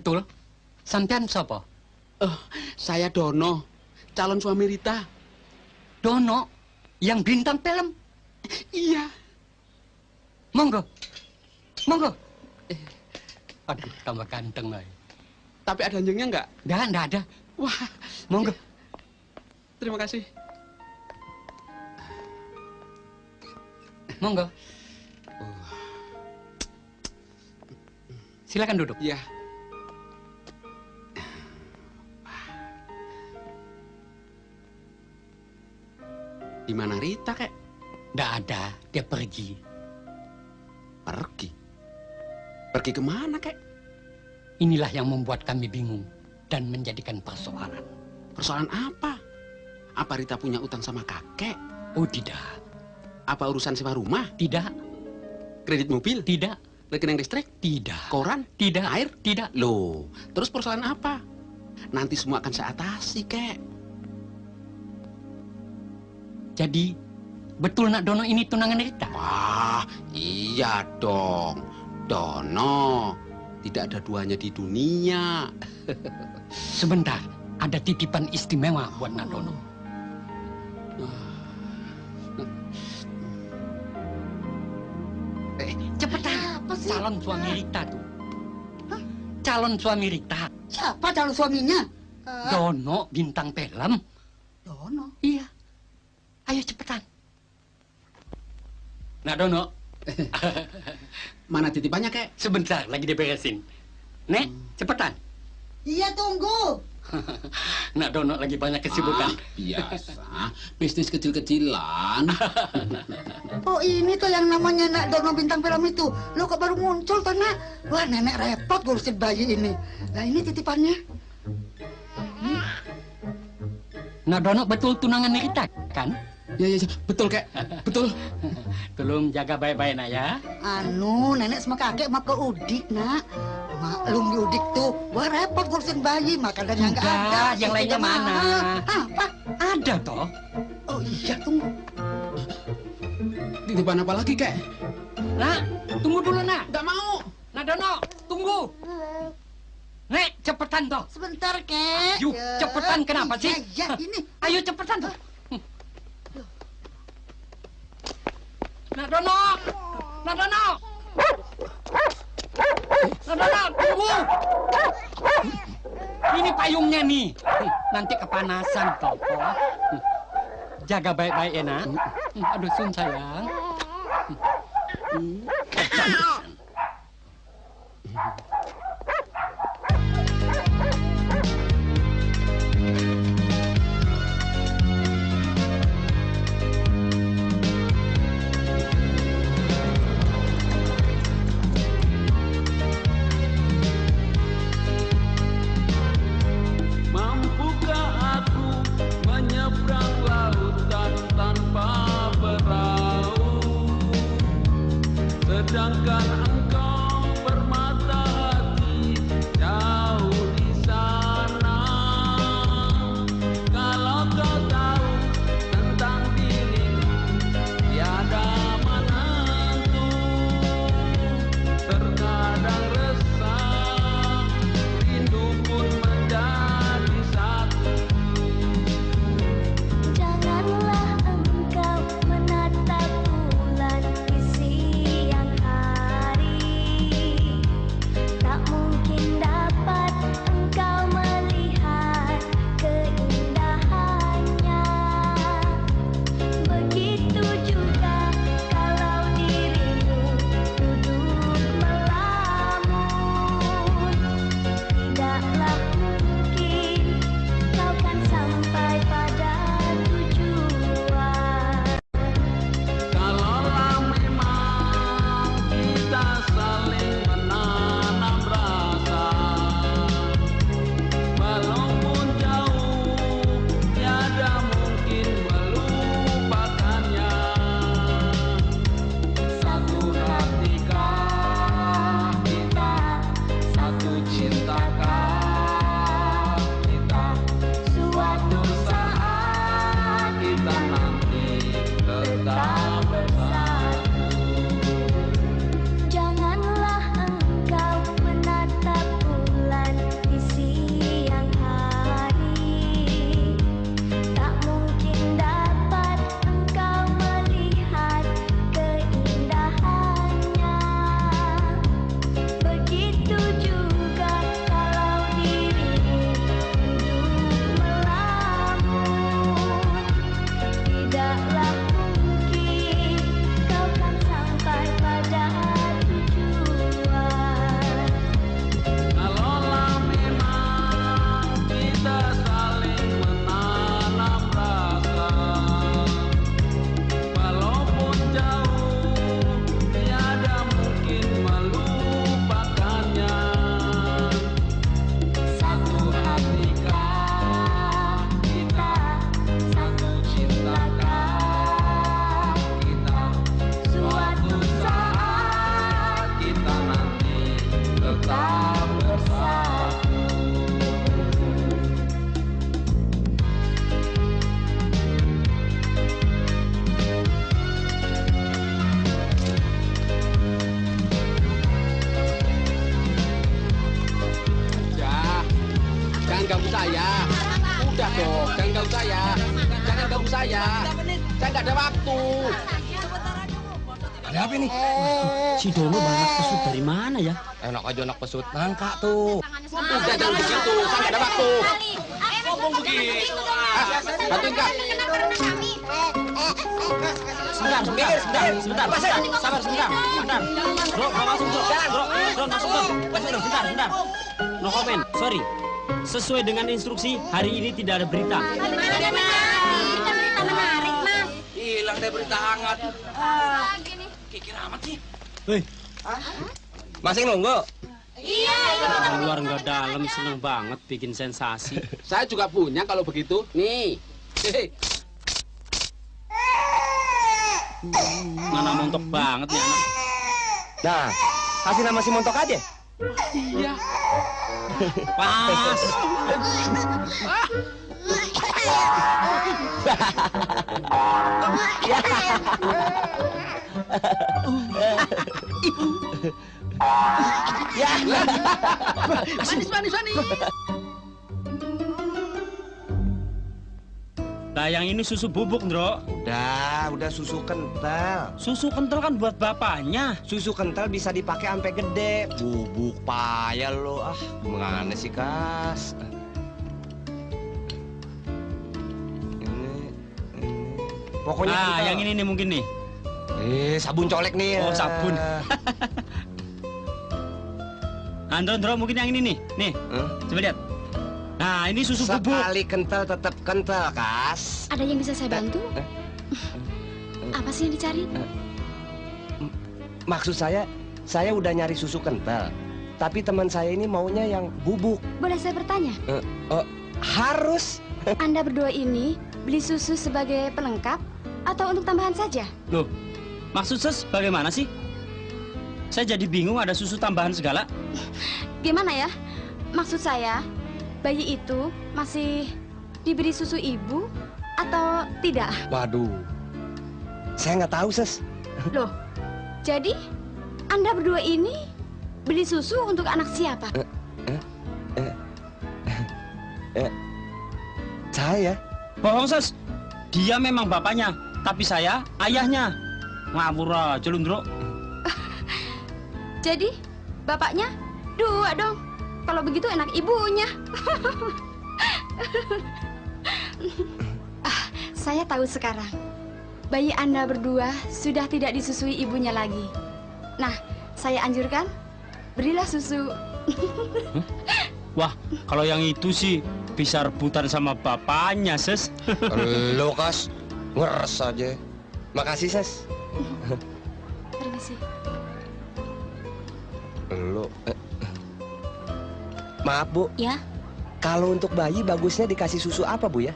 S10: Betul. Sampean siapa?
S6: Oh, saya Dono, calon suami Rita.
S10: Dono, yang bintang film.
S6: Iya.
S10: Monggo. Monggo. Eh, Aduh, tambah ganteng lagi.
S6: Tapi ada anjingnya nggak?
S10: Nggak, nggak ada.
S6: Wah,
S10: Monggo.
S6: terima kasih.
S10: Monggo. Silakan duduk.
S6: Iya. Di mana Rita, kek?
S10: Nggak ada, dia pergi.
S6: Pergi? Pergi ke mana, kek?
S10: Inilah yang membuat kami bingung dan menjadikan persoalan.
S6: Persoalan apa? Apa Rita punya utang sama kakek?
S10: Oh tidak.
S6: Apa urusan sewa rumah?
S10: Tidak.
S6: Kredit mobil?
S10: Tidak.
S6: Rekening listrik?
S10: Tidak.
S6: Koran?
S10: Tidak.
S6: Air?
S10: Tidak.
S6: Loh, terus persoalan apa? Nanti semua akan saya atasi, kek.
S10: Jadi, betul nak Dono ini tunangan Rita?
S6: Wah, iya dong. Dono, tidak ada duanya di dunia. *laughs*
S10: Sebentar, ada titipan istimewa buat nak Dono. Eh, cepetan. Calon suami Rita tuh. Calon suami Rita.
S20: Siapa calon suaminya?
S10: Dono bintang film.
S20: Dono.
S10: Iya. Ayo cepetan. Nah Dono. *laughs*
S6: Mana titipannya, kek?
S10: Sebentar, lagi diberesin. Nek, cepetan.
S20: Iya tunggu. *laughs*
S10: Nak Dono lagi banyak kesibukan.
S6: Ah, biasa. Bisnis kecil-kecilan. *laughs*
S20: Oh ini tuh yang namanya nak Dono bintang film itu. Lo kok baru muncul tuh nak? Wah nenek repot ngurusin bayi ini. Nah ini titipannya.
S10: Nak Dono betul tunangan Rita, kan?
S6: Ya, ya, ya. Betul, kek. Betul.
S10: Tolong jaga baik-baik, nak ya.
S20: Anu nenek sama kakek mau ke Udik nak. Maklum di Udik tuh. Wah repot ngurusin bayi. Makanannya nggak ada.
S10: Yang lainnya mana?
S20: Apa?
S10: Ada toh.
S20: Oh iya tunggu.
S6: Titipan apa lagi, kek?
S10: Nak, tunggu dulu, nak.
S6: Nggak mau.
S10: Nak Dono, tunggu. Nek, cepetan toh.
S20: Sebentar kek.
S10: Yuk,
S20: Ya,
S10: cepetan kenapa sih?
S20: Ya, ya ini.
S10: Ayo cepetan toh. Nak Dono, Nak Dono. Nak Dono, tunggu. Ini payungnya nih. Nanti kepanasan toh. Jaga baik-baik ya, nak. Aduh, sun sayang.
S4: akan pesut.
S5: Nangka tuh.
S6: Udah jangan begitu, nggak ada waktu.
S11: Ngomong begitu.
S6: Ah, bantuin kak.
S4: Sebentar, sebentar, sebentar, sebentar, sebentar, sabar sebentar, sebentar. Bro, bro masuk bro, bro, bro masuk bro, masuk bro, sebentar, sebentar. No comment, sorry. Sesuai dengan instruksi, hari ini tidak ada berita.
S16: Hilang deh berita hangat. Ah, kikir amat sih.
S5: Hei. Masih nunggu?
S4: Luar nggak dalam, seneng banget bikin sensasi.
S6: Saya juga punya kalau begitu. Nih.
S4: Mana montok banget nih anak.
S5: Nah, kasih nama si Montok aja.
S4: Iya. Pas.
S5: Ya. *laughs*
S21: Manis, manis, manis.
S4: Nah, yang ini susu bubuk, Ndro.
S5: Udah, udah susu kental.
S4: Susu kental kan buat bapaknya.
S5: Susu kental bisa dipakai sampai gede. Bubuk payah lo. Ah, gimana sih, Kas? Ini, ini. Pokoknya
S4: ah,
S5: kental.
S4: yang ini nih mungkin nih.
S5: Eh, sabun colek nih.
S4: Oh,
S5: ya.
S4: sabun. *laughs* Andro, Ndro, mungkin yang ini nih. Nih, coba lihat. Nah, ini susu bubuk.
S5: Sekali kental tetap kental, Kas.
S22: Ada yang bisa saya bantu? Apa sih yang dicari?
S5: Maksud saya, saya udah nyari susu kental. Tapi teman saya ini maunya yang bubuk.
S22: Boleh saya bertanya?
S5: Eh, oh, harus. *laughs*
S22: Anda berdua ini beli susu sebagai pelengkap atau untuk tambahan saja?
S4: Loh, maksud ses bagaimana sih? Saya jadi bingung ada susu tambahan segala.
S22: Gimana ya? Maksud saya, bayi itu masih diberi susu ibu atau tidak?
S5: Waduh, saya nggak tahu, Ses.
S22: Loh, jadi Anda berdua ini beli susu untuk anak siapa?
S5: Eh, saya.
S4: Bohong, ses. Dia memang bapaknya, tapi saya ayahnya. Ngawur aja.
S22: Jadi, bapaknya dua dong. Kalau begitu enak ibunya. ah, saya tahu sekarang. Bayi Anda berdua sudah tidak disusui ibunya lagi. Nah, saya anjurkan, berilah susu.
S4: Wah, kalau yang itu sih bisa rebutan sama bapaknya, ses.
S5: Lo, Kas. Ngeres aja. Makasih, Ses.
S22: Permisi.
S5: Lo. eh. Maaf, Bu.
S22: Ya,
S5: Kalau untuk bayi bagusnya dikasih susu apa, Bu ya?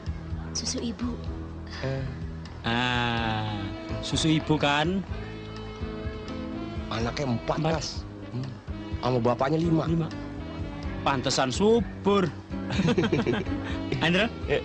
S22: susu ibu.
S4: Ah, susu ibu kan?
S5: Anaknya empat, Kas. Hmm. Sama bapaknya lima.
S4: Lima. Pantesan subur. *laughs* Andra?
S22: Aduh,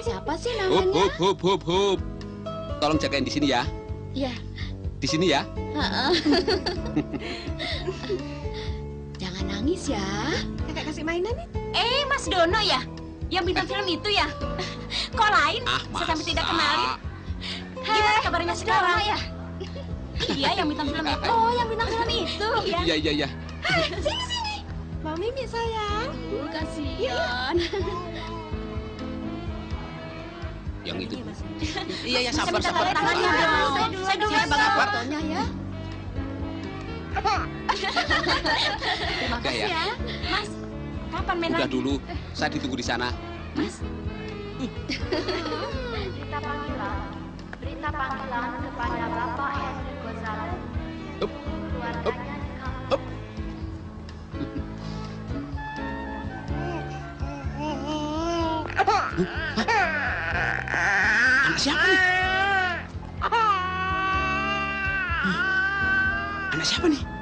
S22: Siapa sih
S6: Hup,
S22: namanya?
S6: hup, hup, hup, hup. Tolong jagain di sini ya.
S22: Ya,
S6: Di sini ya. *laughs*
S22: Jangan
S2: nangis ya.
S22: Kakak kasih mainan nih.
S2: Eh, Mas Dono ya? Yang bintang film itu ya? Kok lain?
S6: Ah,
S2: Saya sampai tidak kenalin. Gimana kabarnya sekarang?
S12: ya?
S2: Iya, yang bintang film itu. *laughs* Oh, yang bintang film itu. Iya.
S6: Iya, iya, iya.
S22: Sini sini. Mau Mimi sayang.
S2: Aduh, kasihan.
S6: Yang itu.
S16: Iya, *laughs* iya,
S2: Saya
S16: sabar, sabar.
S2: tangannya dong.
S12: Saya dulu,
S2: Saya dulu
S12: saya
S2: fotonya ya. Terima
S6: Udah
S2: kasih
S6: ya.
S2: ya. Mas, kapan main
S6: Udah dulu, saya ditunggu di sana.
S2: Mas,
S12: Berita panggilan, berita panggilan kepada Bapak Henry
S6: Anak siapa nih? Anak siapa nih?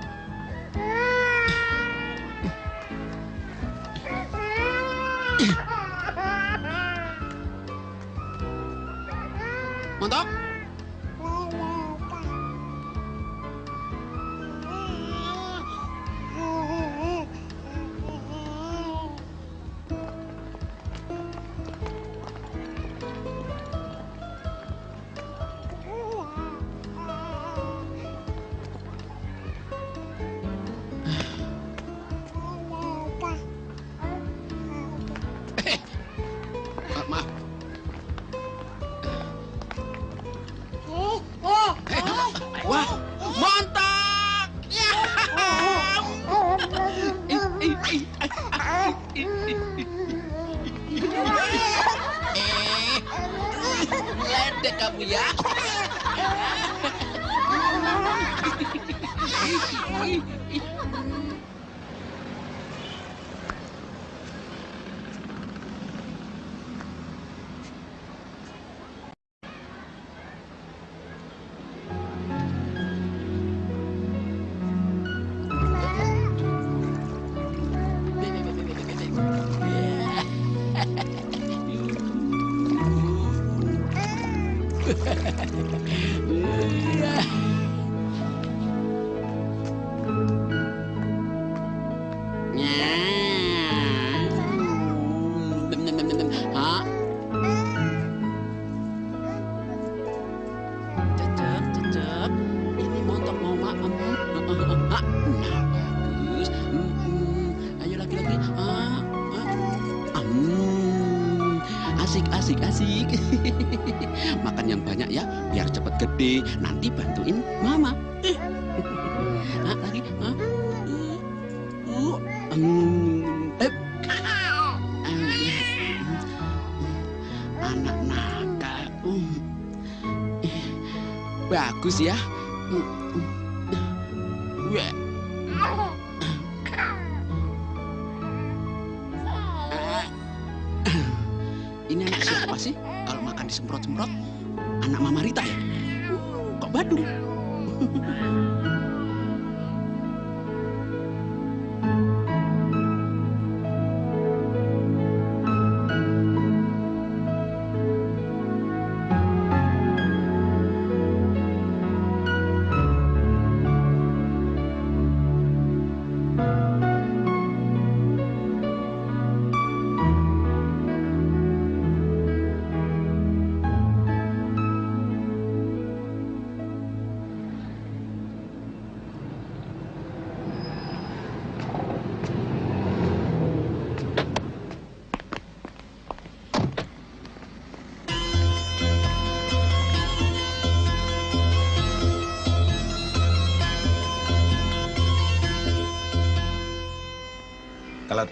S6: Asik, asik. *laughs* Makan yang banyak ya, biar cepet gede. Nanti bantuin mama. *laughs* Eh. Ah, lagi. Ah. Uh. Eh. Anak nakal. Eh, Bagus ya.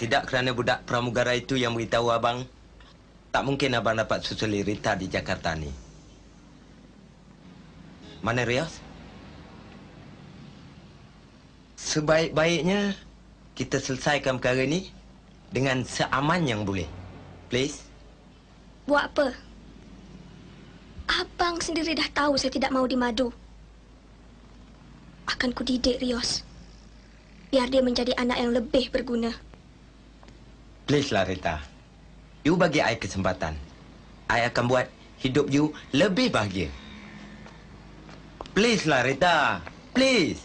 S23: Tidak kerana budak pramugara itu yang beritahu abang, tak mungkin abang dapat susuli Rita di Jakarta ni. Mana Rios? Sebaik-baiknya kita selesaikan perkara ni dengan seaman yang boleh. Please.
S14: Buat apa? Abang sendiri dah tahu saya tidak mau dimadu. Akan ku didik Rios. Biar dia menjadi anak yang lebih berguna.
S23: Please lah Rita. You bagi I kesempatan. I akan buat hidup you lebih bahagia. Please lah Rita. Please.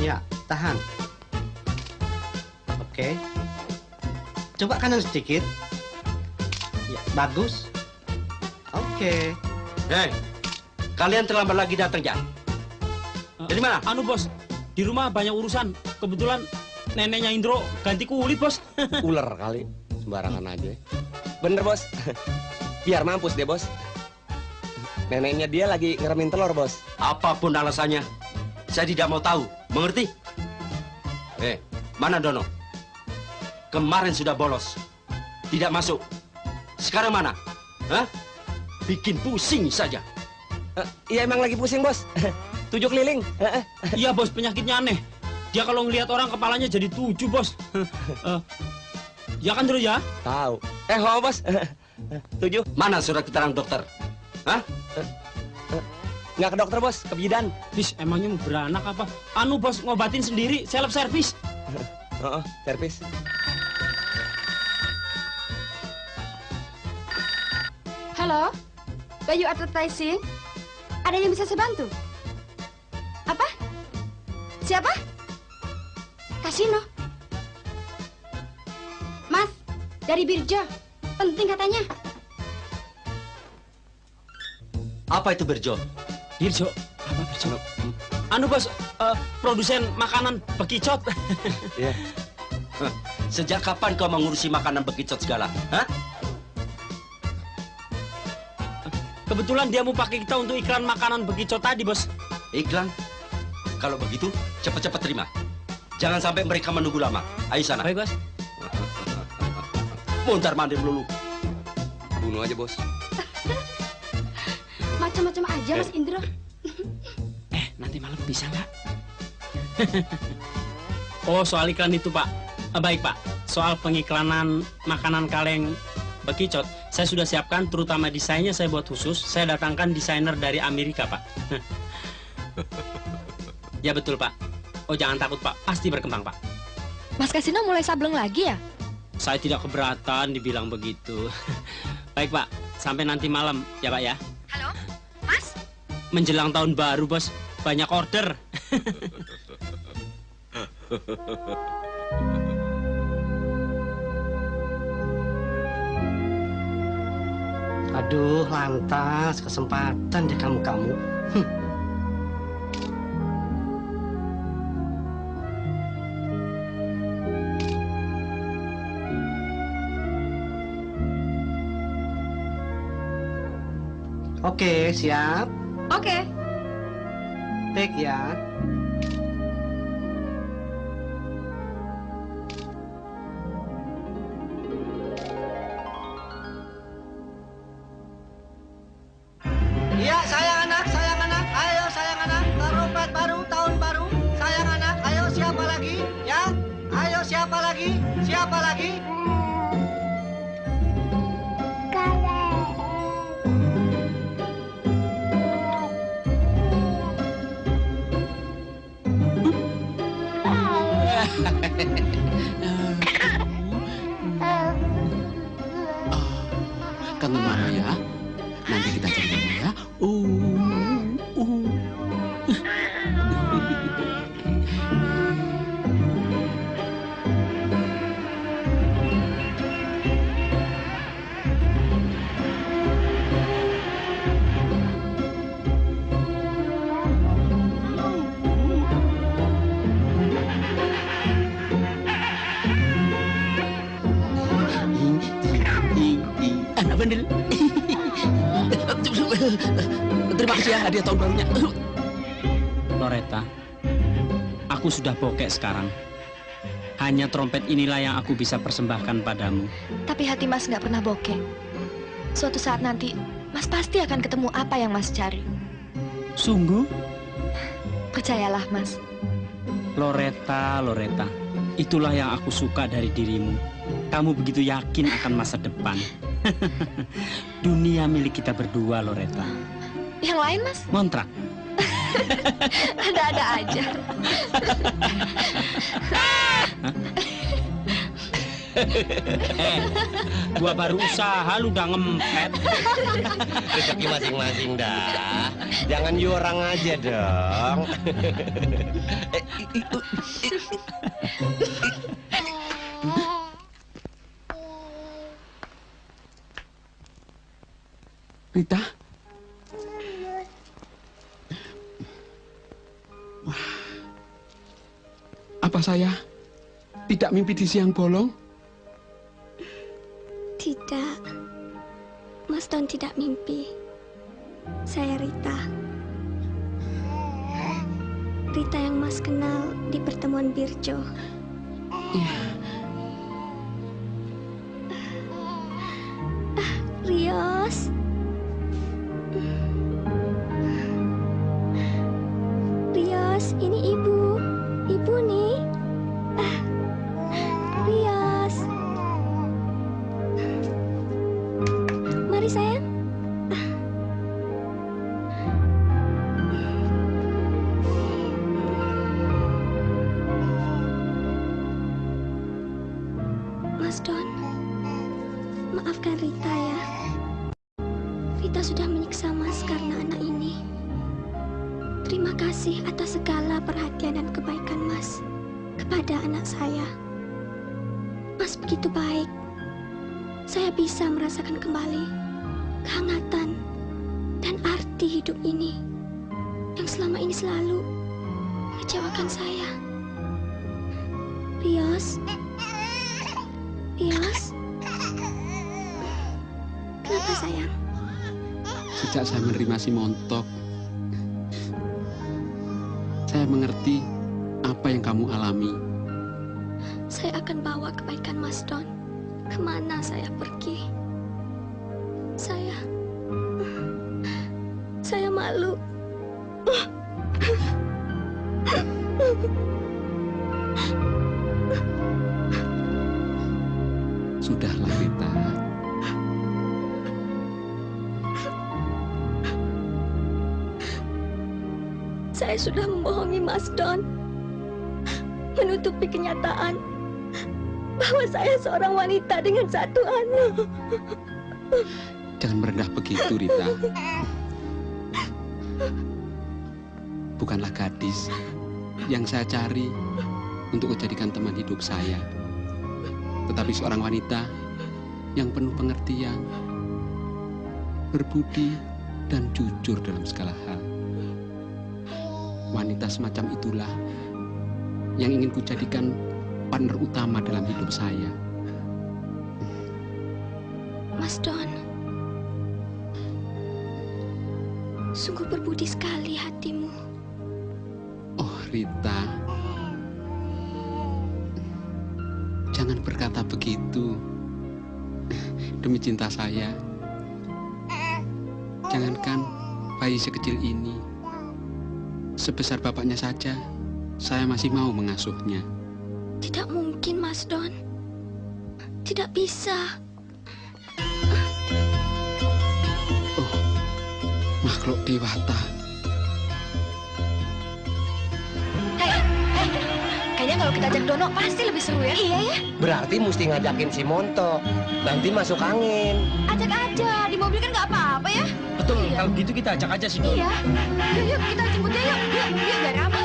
S10: Ya, tahan. Oke. Coba kanan sedikit. Ya, bagus. Oke.
S4: Hei, kalian terlambat lagi datang ya? Dari mana?
S10: Eh,
S4: Anu bos, di rumah banyak urusan. Kebetulan neneknya Indro ganti kulit bos. *laughs*
S5: Ular kali, sembarangan aja. Bener bos, *laughs* biar mampus deh bos. Neneknya dia lagi ngeremin telur bos.
S4: Apa pun alasannya, saya tidak mau tahu. Mengerti? Eh, mana Dono? Kemarin sudah bolos. Tidak masuk. Sekarang mana? Hah? Bikin pusing saja.
S5: Iya emang lagi pusing bos. *laughs* Tujuh keliling.
S4: Iya bos, penyakitnya aneh. Dia kalau ngelihat orang kepalanya jadi tujuh bos. *laughs* Eh, ya kan terus ya?
S5: Tahu. Eh, mau bos. *laughs* Tujuh.
S4: Mana surat keterangan dokter? Hah?
S5: Nggak ke dokter bos, ke bidan.
S4: Bis, emangnya mau beranak apa? Anu bos, ngobatin sendiri, self service. *laughs*
S5: Oh, servis.
S22: Halo, Bayu Advertising. Ada yang bisa saya bantu? Apa? Siapa? Kasino. Mas, dari Birjo. Penting katanya.
S4: Apa itu Berjo? Birjo? Apa Berjo? Anu bos, eh, produsen makanan bekicot. *laughs*
S5: Iya.
S4: Hah, Sejak kapan kau mengurusi makanan bekicot segala? Hah? Kebetulan dia mau pakai kita untuk iklan makanan bekicot tadi, bos. Iklan? Kalau begitu, cepat-cepat terima. Jangan sampai mereka menunggu lama. Ayo sana. Baik, bos. Muntar mandir melulu.
S5: Bunuh aja bos. *laughs*
S22: Macam-macam aja Mas Indro. *laughs*
S4: Nanti malam bisa nggak? *laughs* oh, soal iklan itu, Pak. Ah, baik, Pak. Soal pengiklanan makanan kaleng bekicot, saya sudah siapkan terutama desainnya saya buat khusus. Saya datangkan desainer dari Amerika, Pak. ya betul, Pak. Oh, jangan takut, Pak. Pasti berkembang, Pak.
S7: Mas Kasino mulai sableng lagi ya?
S4: Saya tidak keberatan dibilang begitu. *laughs* baik, Pak. Sampai nanti malam, ya, Pak ya.
S22: Halo, Mas?
S4: Menjelang tahun baru, Bos. Banyak order. *laughs*
S10: Aduh, lantas kesempatan deh kamu-kamu. Hm. Oke, siap.
S22: Oke.
S10: Take ya.
S6: Kamu mana ya? Nanti kita cari kamu ya. Uh, uh. Terima kasih ya hadiah tahun barunya.
S4: Loretta, aku sudah bokek sekarang. Hanya trompet inilah yang aku bisa persembahkan padamu.
S7: Tapi hati Mas nggak pernah bokeh. Suatu saat nanti, Mas pasti akan ketemu apa yang Mas cari.
S4: Sungguh?
S7: Percayalah, Mas.
S4: Loretta, Loretta, itulah yang aku suka dari dirimu. Kamu begitu yakin akan masa depan. *laughs* Dunia milik kita berdua, Loretta.
S7: Yang lain, Mas?
S4: Kontrak. *laughs*
S7: Ada-ada aja.
S4: eh, *laughs* gua baru usaha lu udah ngempet.
S5: Rezeki masing-masing dah. Jangan you orang aja dong.
S6: Rita? Wah. Apa saya tidak mimpi di siang bolong?
S14: Tidak. Mas Don tidak mimpi. Saya Rita. Rita yang Mas kenal di pertemuan Birjo. Ah, Rios. Rios, ini ibu. Ibu nih. Ah, Rios. Mari sayang. Hidup ini yang selama ini selalu mengecewakan saya. Rios, Rios, kenapa sayang?
S6: Sejak saya menerima si Montok, saya mengerti apa yang kamu alami.
S14: Saya akan bawa kebaikan Mas Don ke mana saya pergi. Malu.
S6: Sudahlah Rita.
S14: Saya sudah membohongi Mas Don, menutupi kenyataan bahwa saya seorang wanita dengan satu anak.
S6: Jangan merendah begitu, Rita. Bukanlah gadis yang saya cari untuk menjadikan teman hidup saya. Tetapi seorang wanita yang penuh pengertian, berbudi, dan jujur dalam segala hal. Wanita semacam itulah yang ingin kujadikan partner utama dalam hidup saya.
S14: Mas Don, sungguh berbudi sekali hatimu.
S6: Oh, Rita. Jangan berkata begitu. Demi cinta saya. Jangankan bayi sekecil ini. Sebesar bapaknya saja, saya masih mau mengasuhnya.
S14: Tidak mungkin, Mas Don. Tidak bisa.
S6: Makhluk dewata.
S12: Kalau kita ajak Dono pasti lebih seru ya. Iya ya.
S23: Berarti mesti ngajakin si Montok. Nanti masuk angin.
S12: Ajak aja, di mobil kan nggak apa-apa ya.
S4: Betul, kalau gitu kita ajak aja si Don.
S12: Iya. Yuk, yuk kita jemput dia yuk. Yuk, yuk biar aman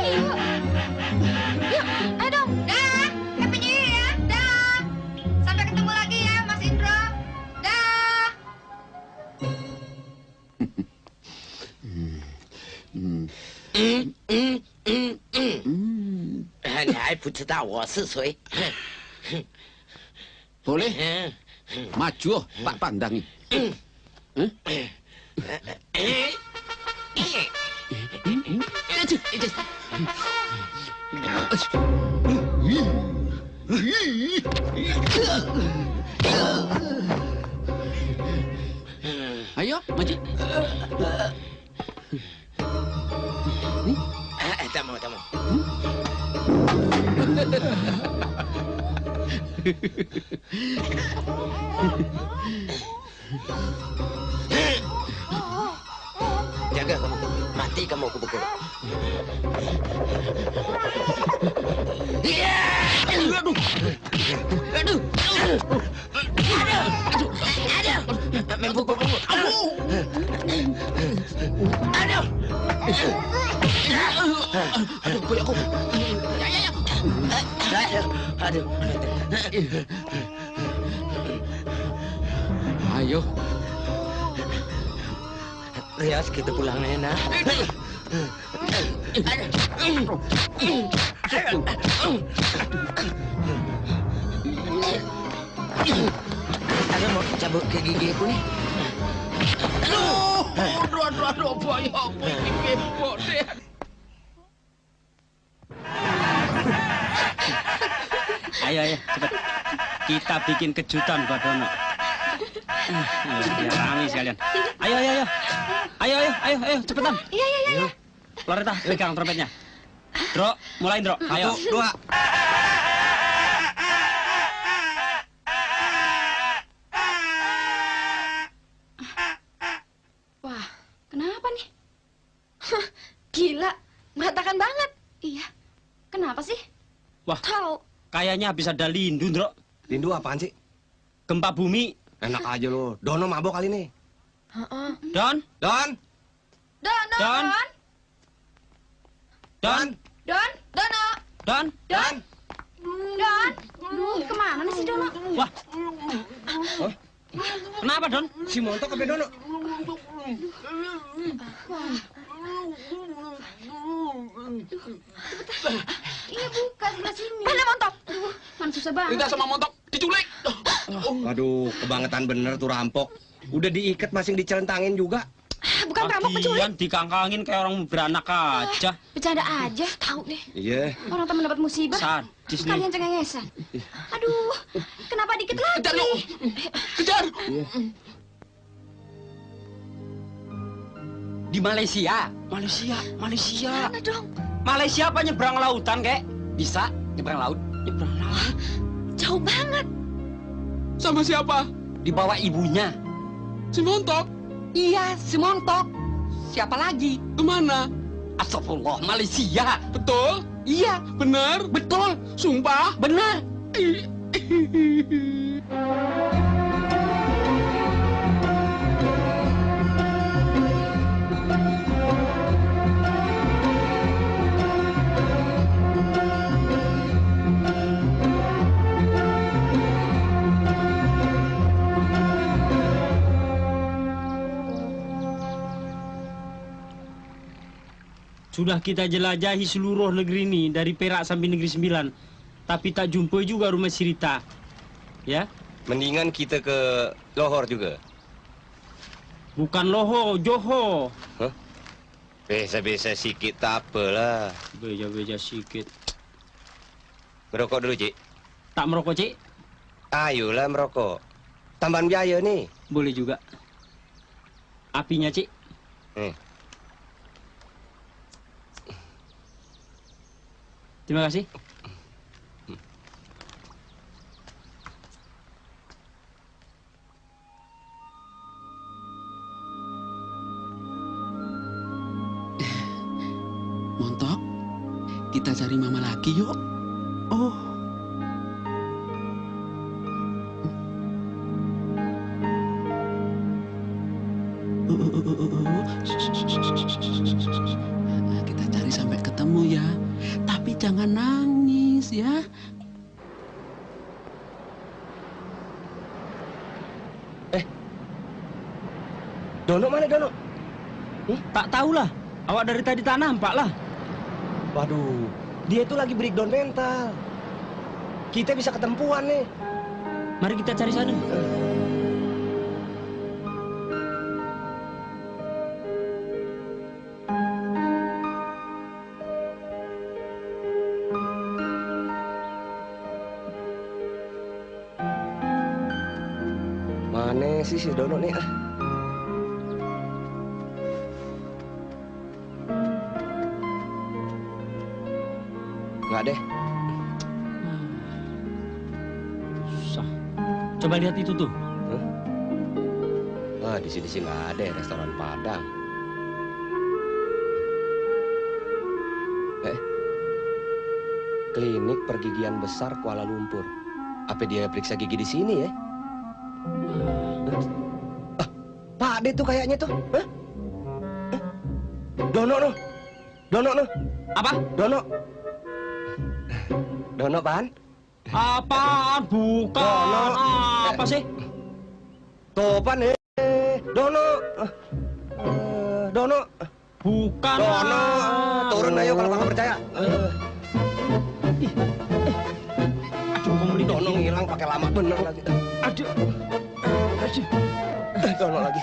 S12: 知道我是
S23: 谁。好嘞，马脚，把板凳。嗯，嗯，哎，嗯嗯，
S6: 这。哎呦，马军！哎，大
S23: 毛，大毛。Jaga kamu, mati kamu aku pukul. Iya! Aduh! Aduh! Aduh! Aduh! Aduh! Main pukul kamu. Aduh! Aduh! Aduh, aduh.
S6: Ayo.
S23: Rias, kita pulang ya, nak. Ada mau cabut ke gigi aku nih.
S24: Aduh, aduh, aduh, aduh, apa ya, apa ini kepok deh.
S4: Ayo, ayo, cepat. Kita bikin kejutan buat Dono. Ah, Ayo, biar rame sekalian. Ayo, ayo, ayo. Ayo, ayo, ayo, ayo, cepetan.
S12: Iya, iya, iya.
S4: Loreta, pegang trompetnya. Dro, mulai, Dro. Ayo.
S23: Satu, dua.
S2: Wah, kenapa nih? Gila, berantakan banget. Iya, kenapa sih?
S4: Wah,
S2: Tahu.
S4: Kayaknya habis ada lindu, Dro.
S5: Lindu apaan sih?
S4: Gempa bumi.
S5: Enak aja lo. Dono mabok kali nih.
S4: Don?
S5: Don?
S2: Don, Don,
S4: Don?
S2: Don,
S4: Don?
S2: Don, Dono,
S4: Don?
S2: Don, Don. Duh, ke mana nih si Dono?
S4: Wah. Kenapa, Don?
S5: Si Montok apa Dono?
S2: Iya buka sebelah sini. Mana montok? Aduh, mana susah banget.
S6: Rita sama Montok diculik.
S5: Waduh, kebangetan bener tuh rampok. Udah diikat masing dicelentangin juga.
S2: Bukan perampok penculik.
S4: Lagian dikangkangin kayak orang beranak aja.
S2: Bercanda aja, tahu deh.
S5: Iya.
S2: Orang teman dapat musibah.
S4: Sadis nih.
S2: Kalian cengengesan. Aduh, kenapa dikit lagi?
S6: Kejar, yuk. Kejar.
S4: Di Malaysia. Malaysia, Malaysia.
S2: Mana dong?
S4: Malaysia apa nyebrang lautan, kek? Bisa nyebrang laut. Nyebrang laut.
S2: Jauh banget.
S6: Sama siapa?
S4: Dibawa ibunya.
S6: Si Montok.
S4: Iya, si Montok. Siapa lagi?
S6: Ke mana?
S4: Astagfirullah, Malaysia.
S6: Betul?
S4: Iya,
S6: Benar?
S4: betul.
S6: Sumpah?
S4: Benar. *laughs* Sudah kita jelajahi seluruh negeri ini dari Perak sampai Negeri Sembilan. Tapi tak jumpa juga rumah Sirita. Ya?
S5: Mendingan kita ke Lohor juga.
S4: Bukan Loho, Joho.
S5: Biasa-biasa sikit tak apalah.
S4: Beja-beja sikit.
S5: Merokok dulu, Cik.
S4: Tak merokok, Cik?
S5: Ayolah merokok. Tambahan biaya nih.
S4: Boleh juga. Apinya, Cik?
S5: Eh.
S4: Terima kasih.
S6: Montok, kita cari mama lagi yuk. Oh.
S4: Tak tahulah. Awak dari tadi tak nampak lah.
S5: Waduh, dia itu lagi breakdown mental. Kita bisa ketempuan nih.
S4: Mari kita cari sana.
S5: Mana sih si Dono nih? Ah.
S4: Coba lihat itu tuh.
S5: Wah, di sini sih nggak ada ya, restoran Padang. Eh, klinik pergigian besar Kuala Lumpur. Apa dia periksa gigi di sini ya? Ah, Pak Ade tuh kayaknya tuh. Hah? Eh, Dono no. Dono no.
S4: Apa?
S5: Dono. Dono pan?
S4: Apaan? Bukan.
S5: Dono.
S4: Apa sih?
S5: Topan eh. Dono. Ah. Dono.
S4: Bukan.
S5: Dono. Turun ayo kalau kakak percaya.
S4: Aduh, kamu
S5: Dono ngilang pakai lama bener lagi.
S4: Aduh. Aduh.
S5: Dono lagi.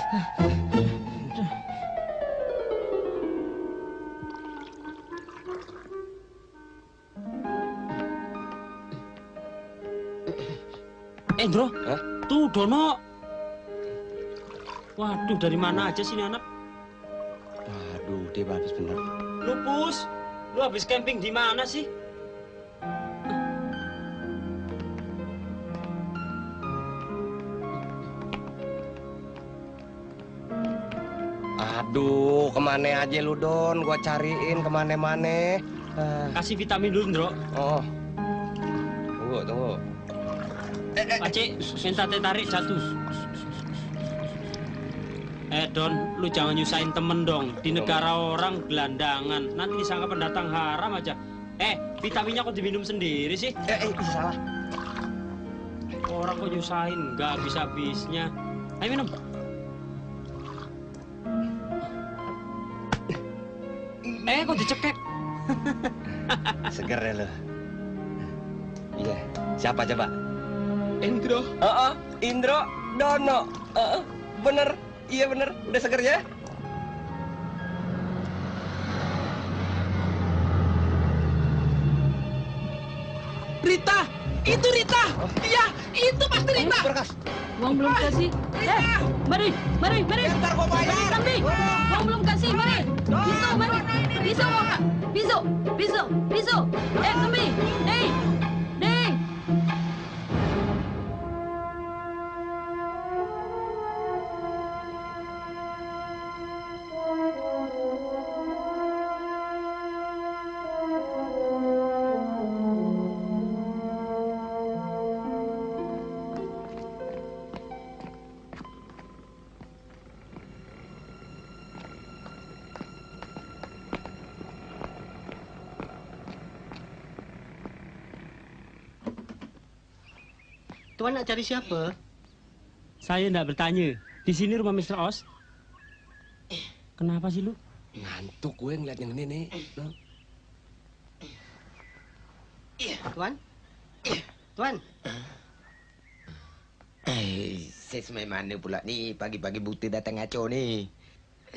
S4: Eh, Bro. Tuh, Dono. Waduh, dari mana aja sih ini anak?
S5: Waduh, dia bagus bener.
S4: Lupus, lu habis camping di mana sih?
S5: Aduh, ke mana aja lu Don? Gua cariin ke mana-mana. Ah.
S4: Kasih vitamin dulu, Bro.
S5: Oh.
S4: Minta tarik jatuh. Eh Don, lu jangan nyusahin temen dong. Di negara orang gelandangan, nanti disangka pendatang haram aja. Eh, vitaminnya kok diminum sendiri sih?
S5: Eh, eh salah.
S4: Orang kok nyusahin, nggak habis habisnya. Ayo minum. Eh, kok dicekek?
S5: Seger ya lo. Iya. Siapa coba? Indro. Heeh, Indro Dono. Heeh, bener. Iya bener. Udah seger ya?
S6: Rita, itu Rita. Iya, itu pasti Rita.
S12: Uang belum kasih. Eh, mari, mari, mari.
S6: Ntar gua bayar.
S12: Mari. Uang belum kasih, mari. Bisu, mari. Bisu, uang. Bisu, bisu, bisu. Eh, Kambi. Eh,
S8: Tuan nak cari siapa?
S4: Saya nggak bertanya. Di sini rumah Mr. Os. Kenapa sih lu?
S5: Ngantuk gue ngeliat yang ini nih. Lo.
S8: Tuan? Tuan?
S23: Eh, sesmai mana pula ni pagi-pagi buta datang ngaco ni.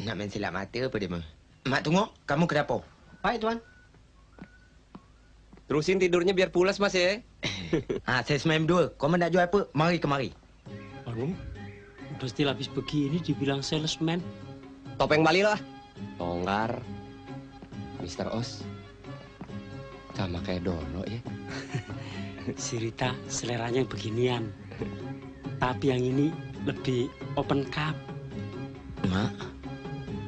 S23: Nak main silap mata apa dia mah? Mak tunggu, kamu kenapa?
S8: Baik, Tuan.
S5: Terusin tidurnya biar pulas mas ya. *coughs*
S23: Ah, saya semain dua. Kau nak jual apa? Mari kemari.
S4: Aduh, udah still habis begini dibilang salesman.
S5: Topeng Bali lah. Longgar. Mr. Os. Sama kayak Dono ya. *laughs*
S4: Si Rita seleranya beginian. Tapi yang ini lebih open cup.
S23: Mak.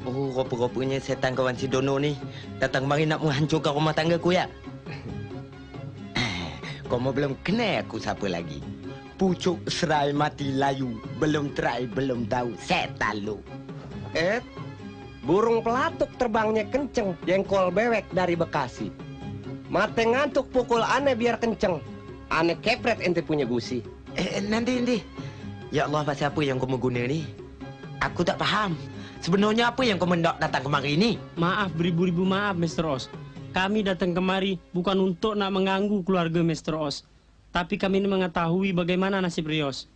S23: Oh, rupa-rupanya setan kawan si Dono ni datang mari nak menghancurkan rumah tangga ku ya. Eh, Kau mau belum kenal aku siapa lagi? Pucuk serai mati layu. Belum try, belum tahu. Setan lu.
S5: Eh, burung pelatuk terbangnya kenceng, jengkol bewek dari Bekasi. Mate ngantuk pukul aneh biar kenceng. Aneh kepret ente punya gusi.
S23: Eh, nanti, nanti. Ya Allah, pasal apa yang kau mau guna ni? Aku tak faham. Sebenarnya apa yang kau mendak datang kemari ni?
S4: Maaf, beribu-ribu maaf, Mr. Os. Kami datang kemari bukan untuk nak mengganggu keluarga Mr. Os. Tapi kami ini mengetahui bagaimana nasib Rios.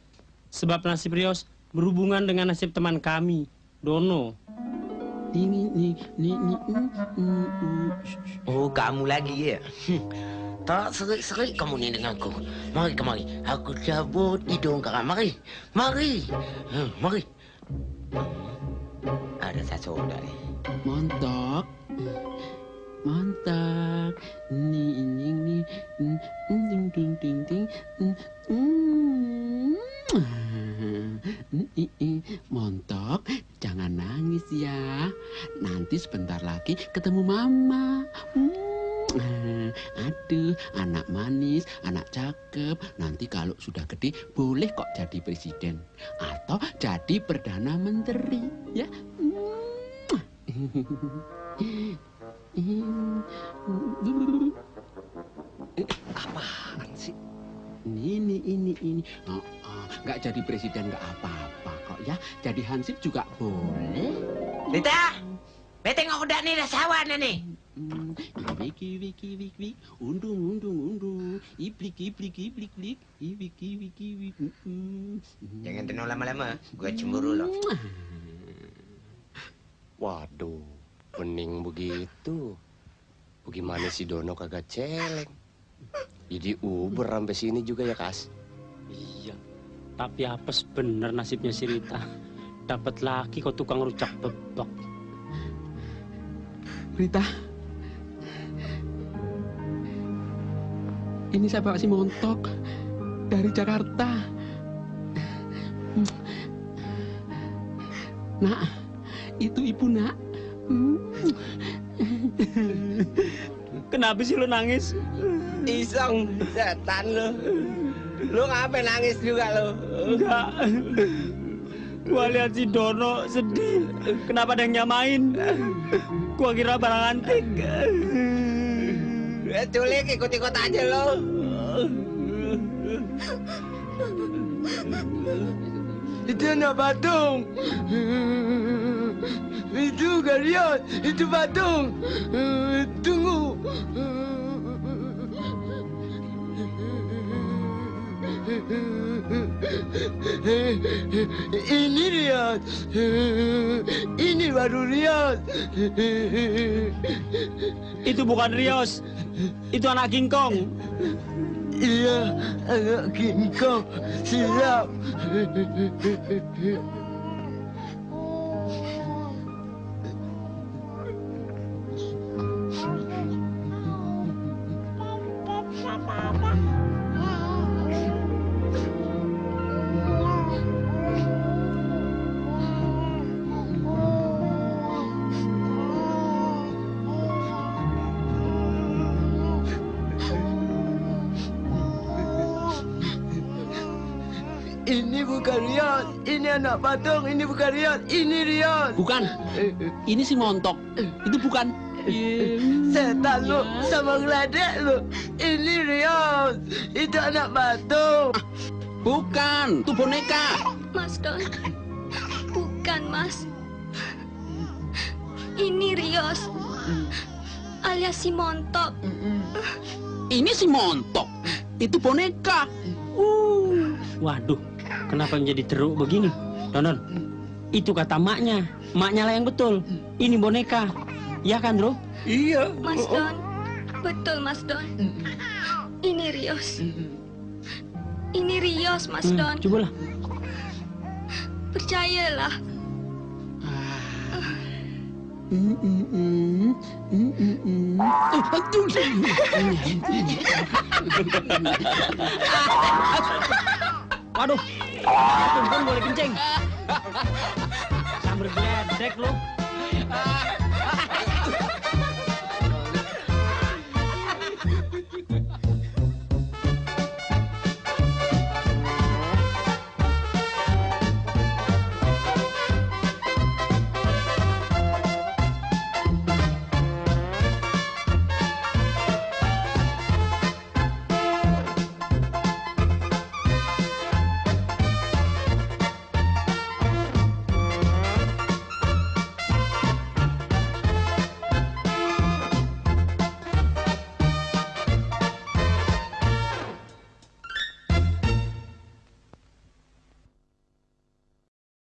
S4: Sebab nasib Rios berhubungan dengan nasib teman kami, Dono. Mm, mm, mm.
S23: Oh, kamu lagi ya? *laughs* Tak serik-serik kamu ni dengan aku. Mari kemari. Aku cabut hidung kau. Mari. Mari. Hmm, mari. Ada satu dari.
S4: Mantap. Mantap. Ini, ini, ini. Mm, mm, Ding, ding, ding, ding. Mm, mm. Mm. Montok, jangan nangis ya. Nanti sebentar lagi ketemu mama. Mm. Aduh, anak manis, anak cakep. Nanti kalau sudah gede, boleh kok jadi presiden. Atau jadi perdana menteri, ya. *laughs*
S5: Apaan sih?
S4: Ini, ini, ini. Oh, oh, nggak jadi presiden nggak apa-apa kok ya. Jadi hansip juga boleh.
S25: Bete tengok udah nih sawan nih.
S6: Wiki wiki wiki wiki undung undung undung iblik iblik iblik iblik ibiki wiki wiki
S25: Jangan tenang lama-lama, gua cemburu loh.
S5: Waduh, bening begitu. Bagaimana si Dono kagak celeng? Jadi Uber sampai sini juga ya, Kas?
S4: Iya. Tapi apes bener nasibnya si Rita. Dapat laki kok tukang rujak bebek.
S6: Rita ini saya bawa si montok dari Jakarta nak itu ibu nak *laughs*
S4: Kenapa sih lu nangis?
S26: Iseng, setan lu. Lu ngapain nangis juga lu?
S4: Enggak. Gua lihat si Dono sedih. Kenapa ada yang nyamain? Gua kira barang antik.
S26: Ya, culik ikut-ikut aja lu.
S23: Itu anak patung. Itu Garion, itu patung. Tunggu. Ini Riyad. Ini baru Riyad.
S4: Itu bukan Rios. Itu anak King Kong.
S23: Iya, anak King Kong. Siap. Anak patung, ini bukan Riyad, ini Riyad.
S6: bukan ini si montok itu bukan *laughs*
S23: Setan lu sama ngeledek lu. Ini Riyad, itu anak patung.
S6: bukan itu boneka
S14: Mas Don. Bukan, Mas. Ini Rios. Alias si Montok.
S6: ini si montok itu boneka
S4: Waduh, kenapa menjadi teruk begini? Donon, itu kata maknya. Maknya lah yang betul. Ini boneka. Ya kan, Bro?
S23: Iya.
S14: Mas Don. Betul, Mas Don. Ini Rios. Ini Rios, Mas
S4: Hmm,
S14: Don.
S4: cobalah.
S14: Percayalah. *laughs*
S4: Waduh, tumpeng boleh kencing. *laughs* Sambil geledek lu.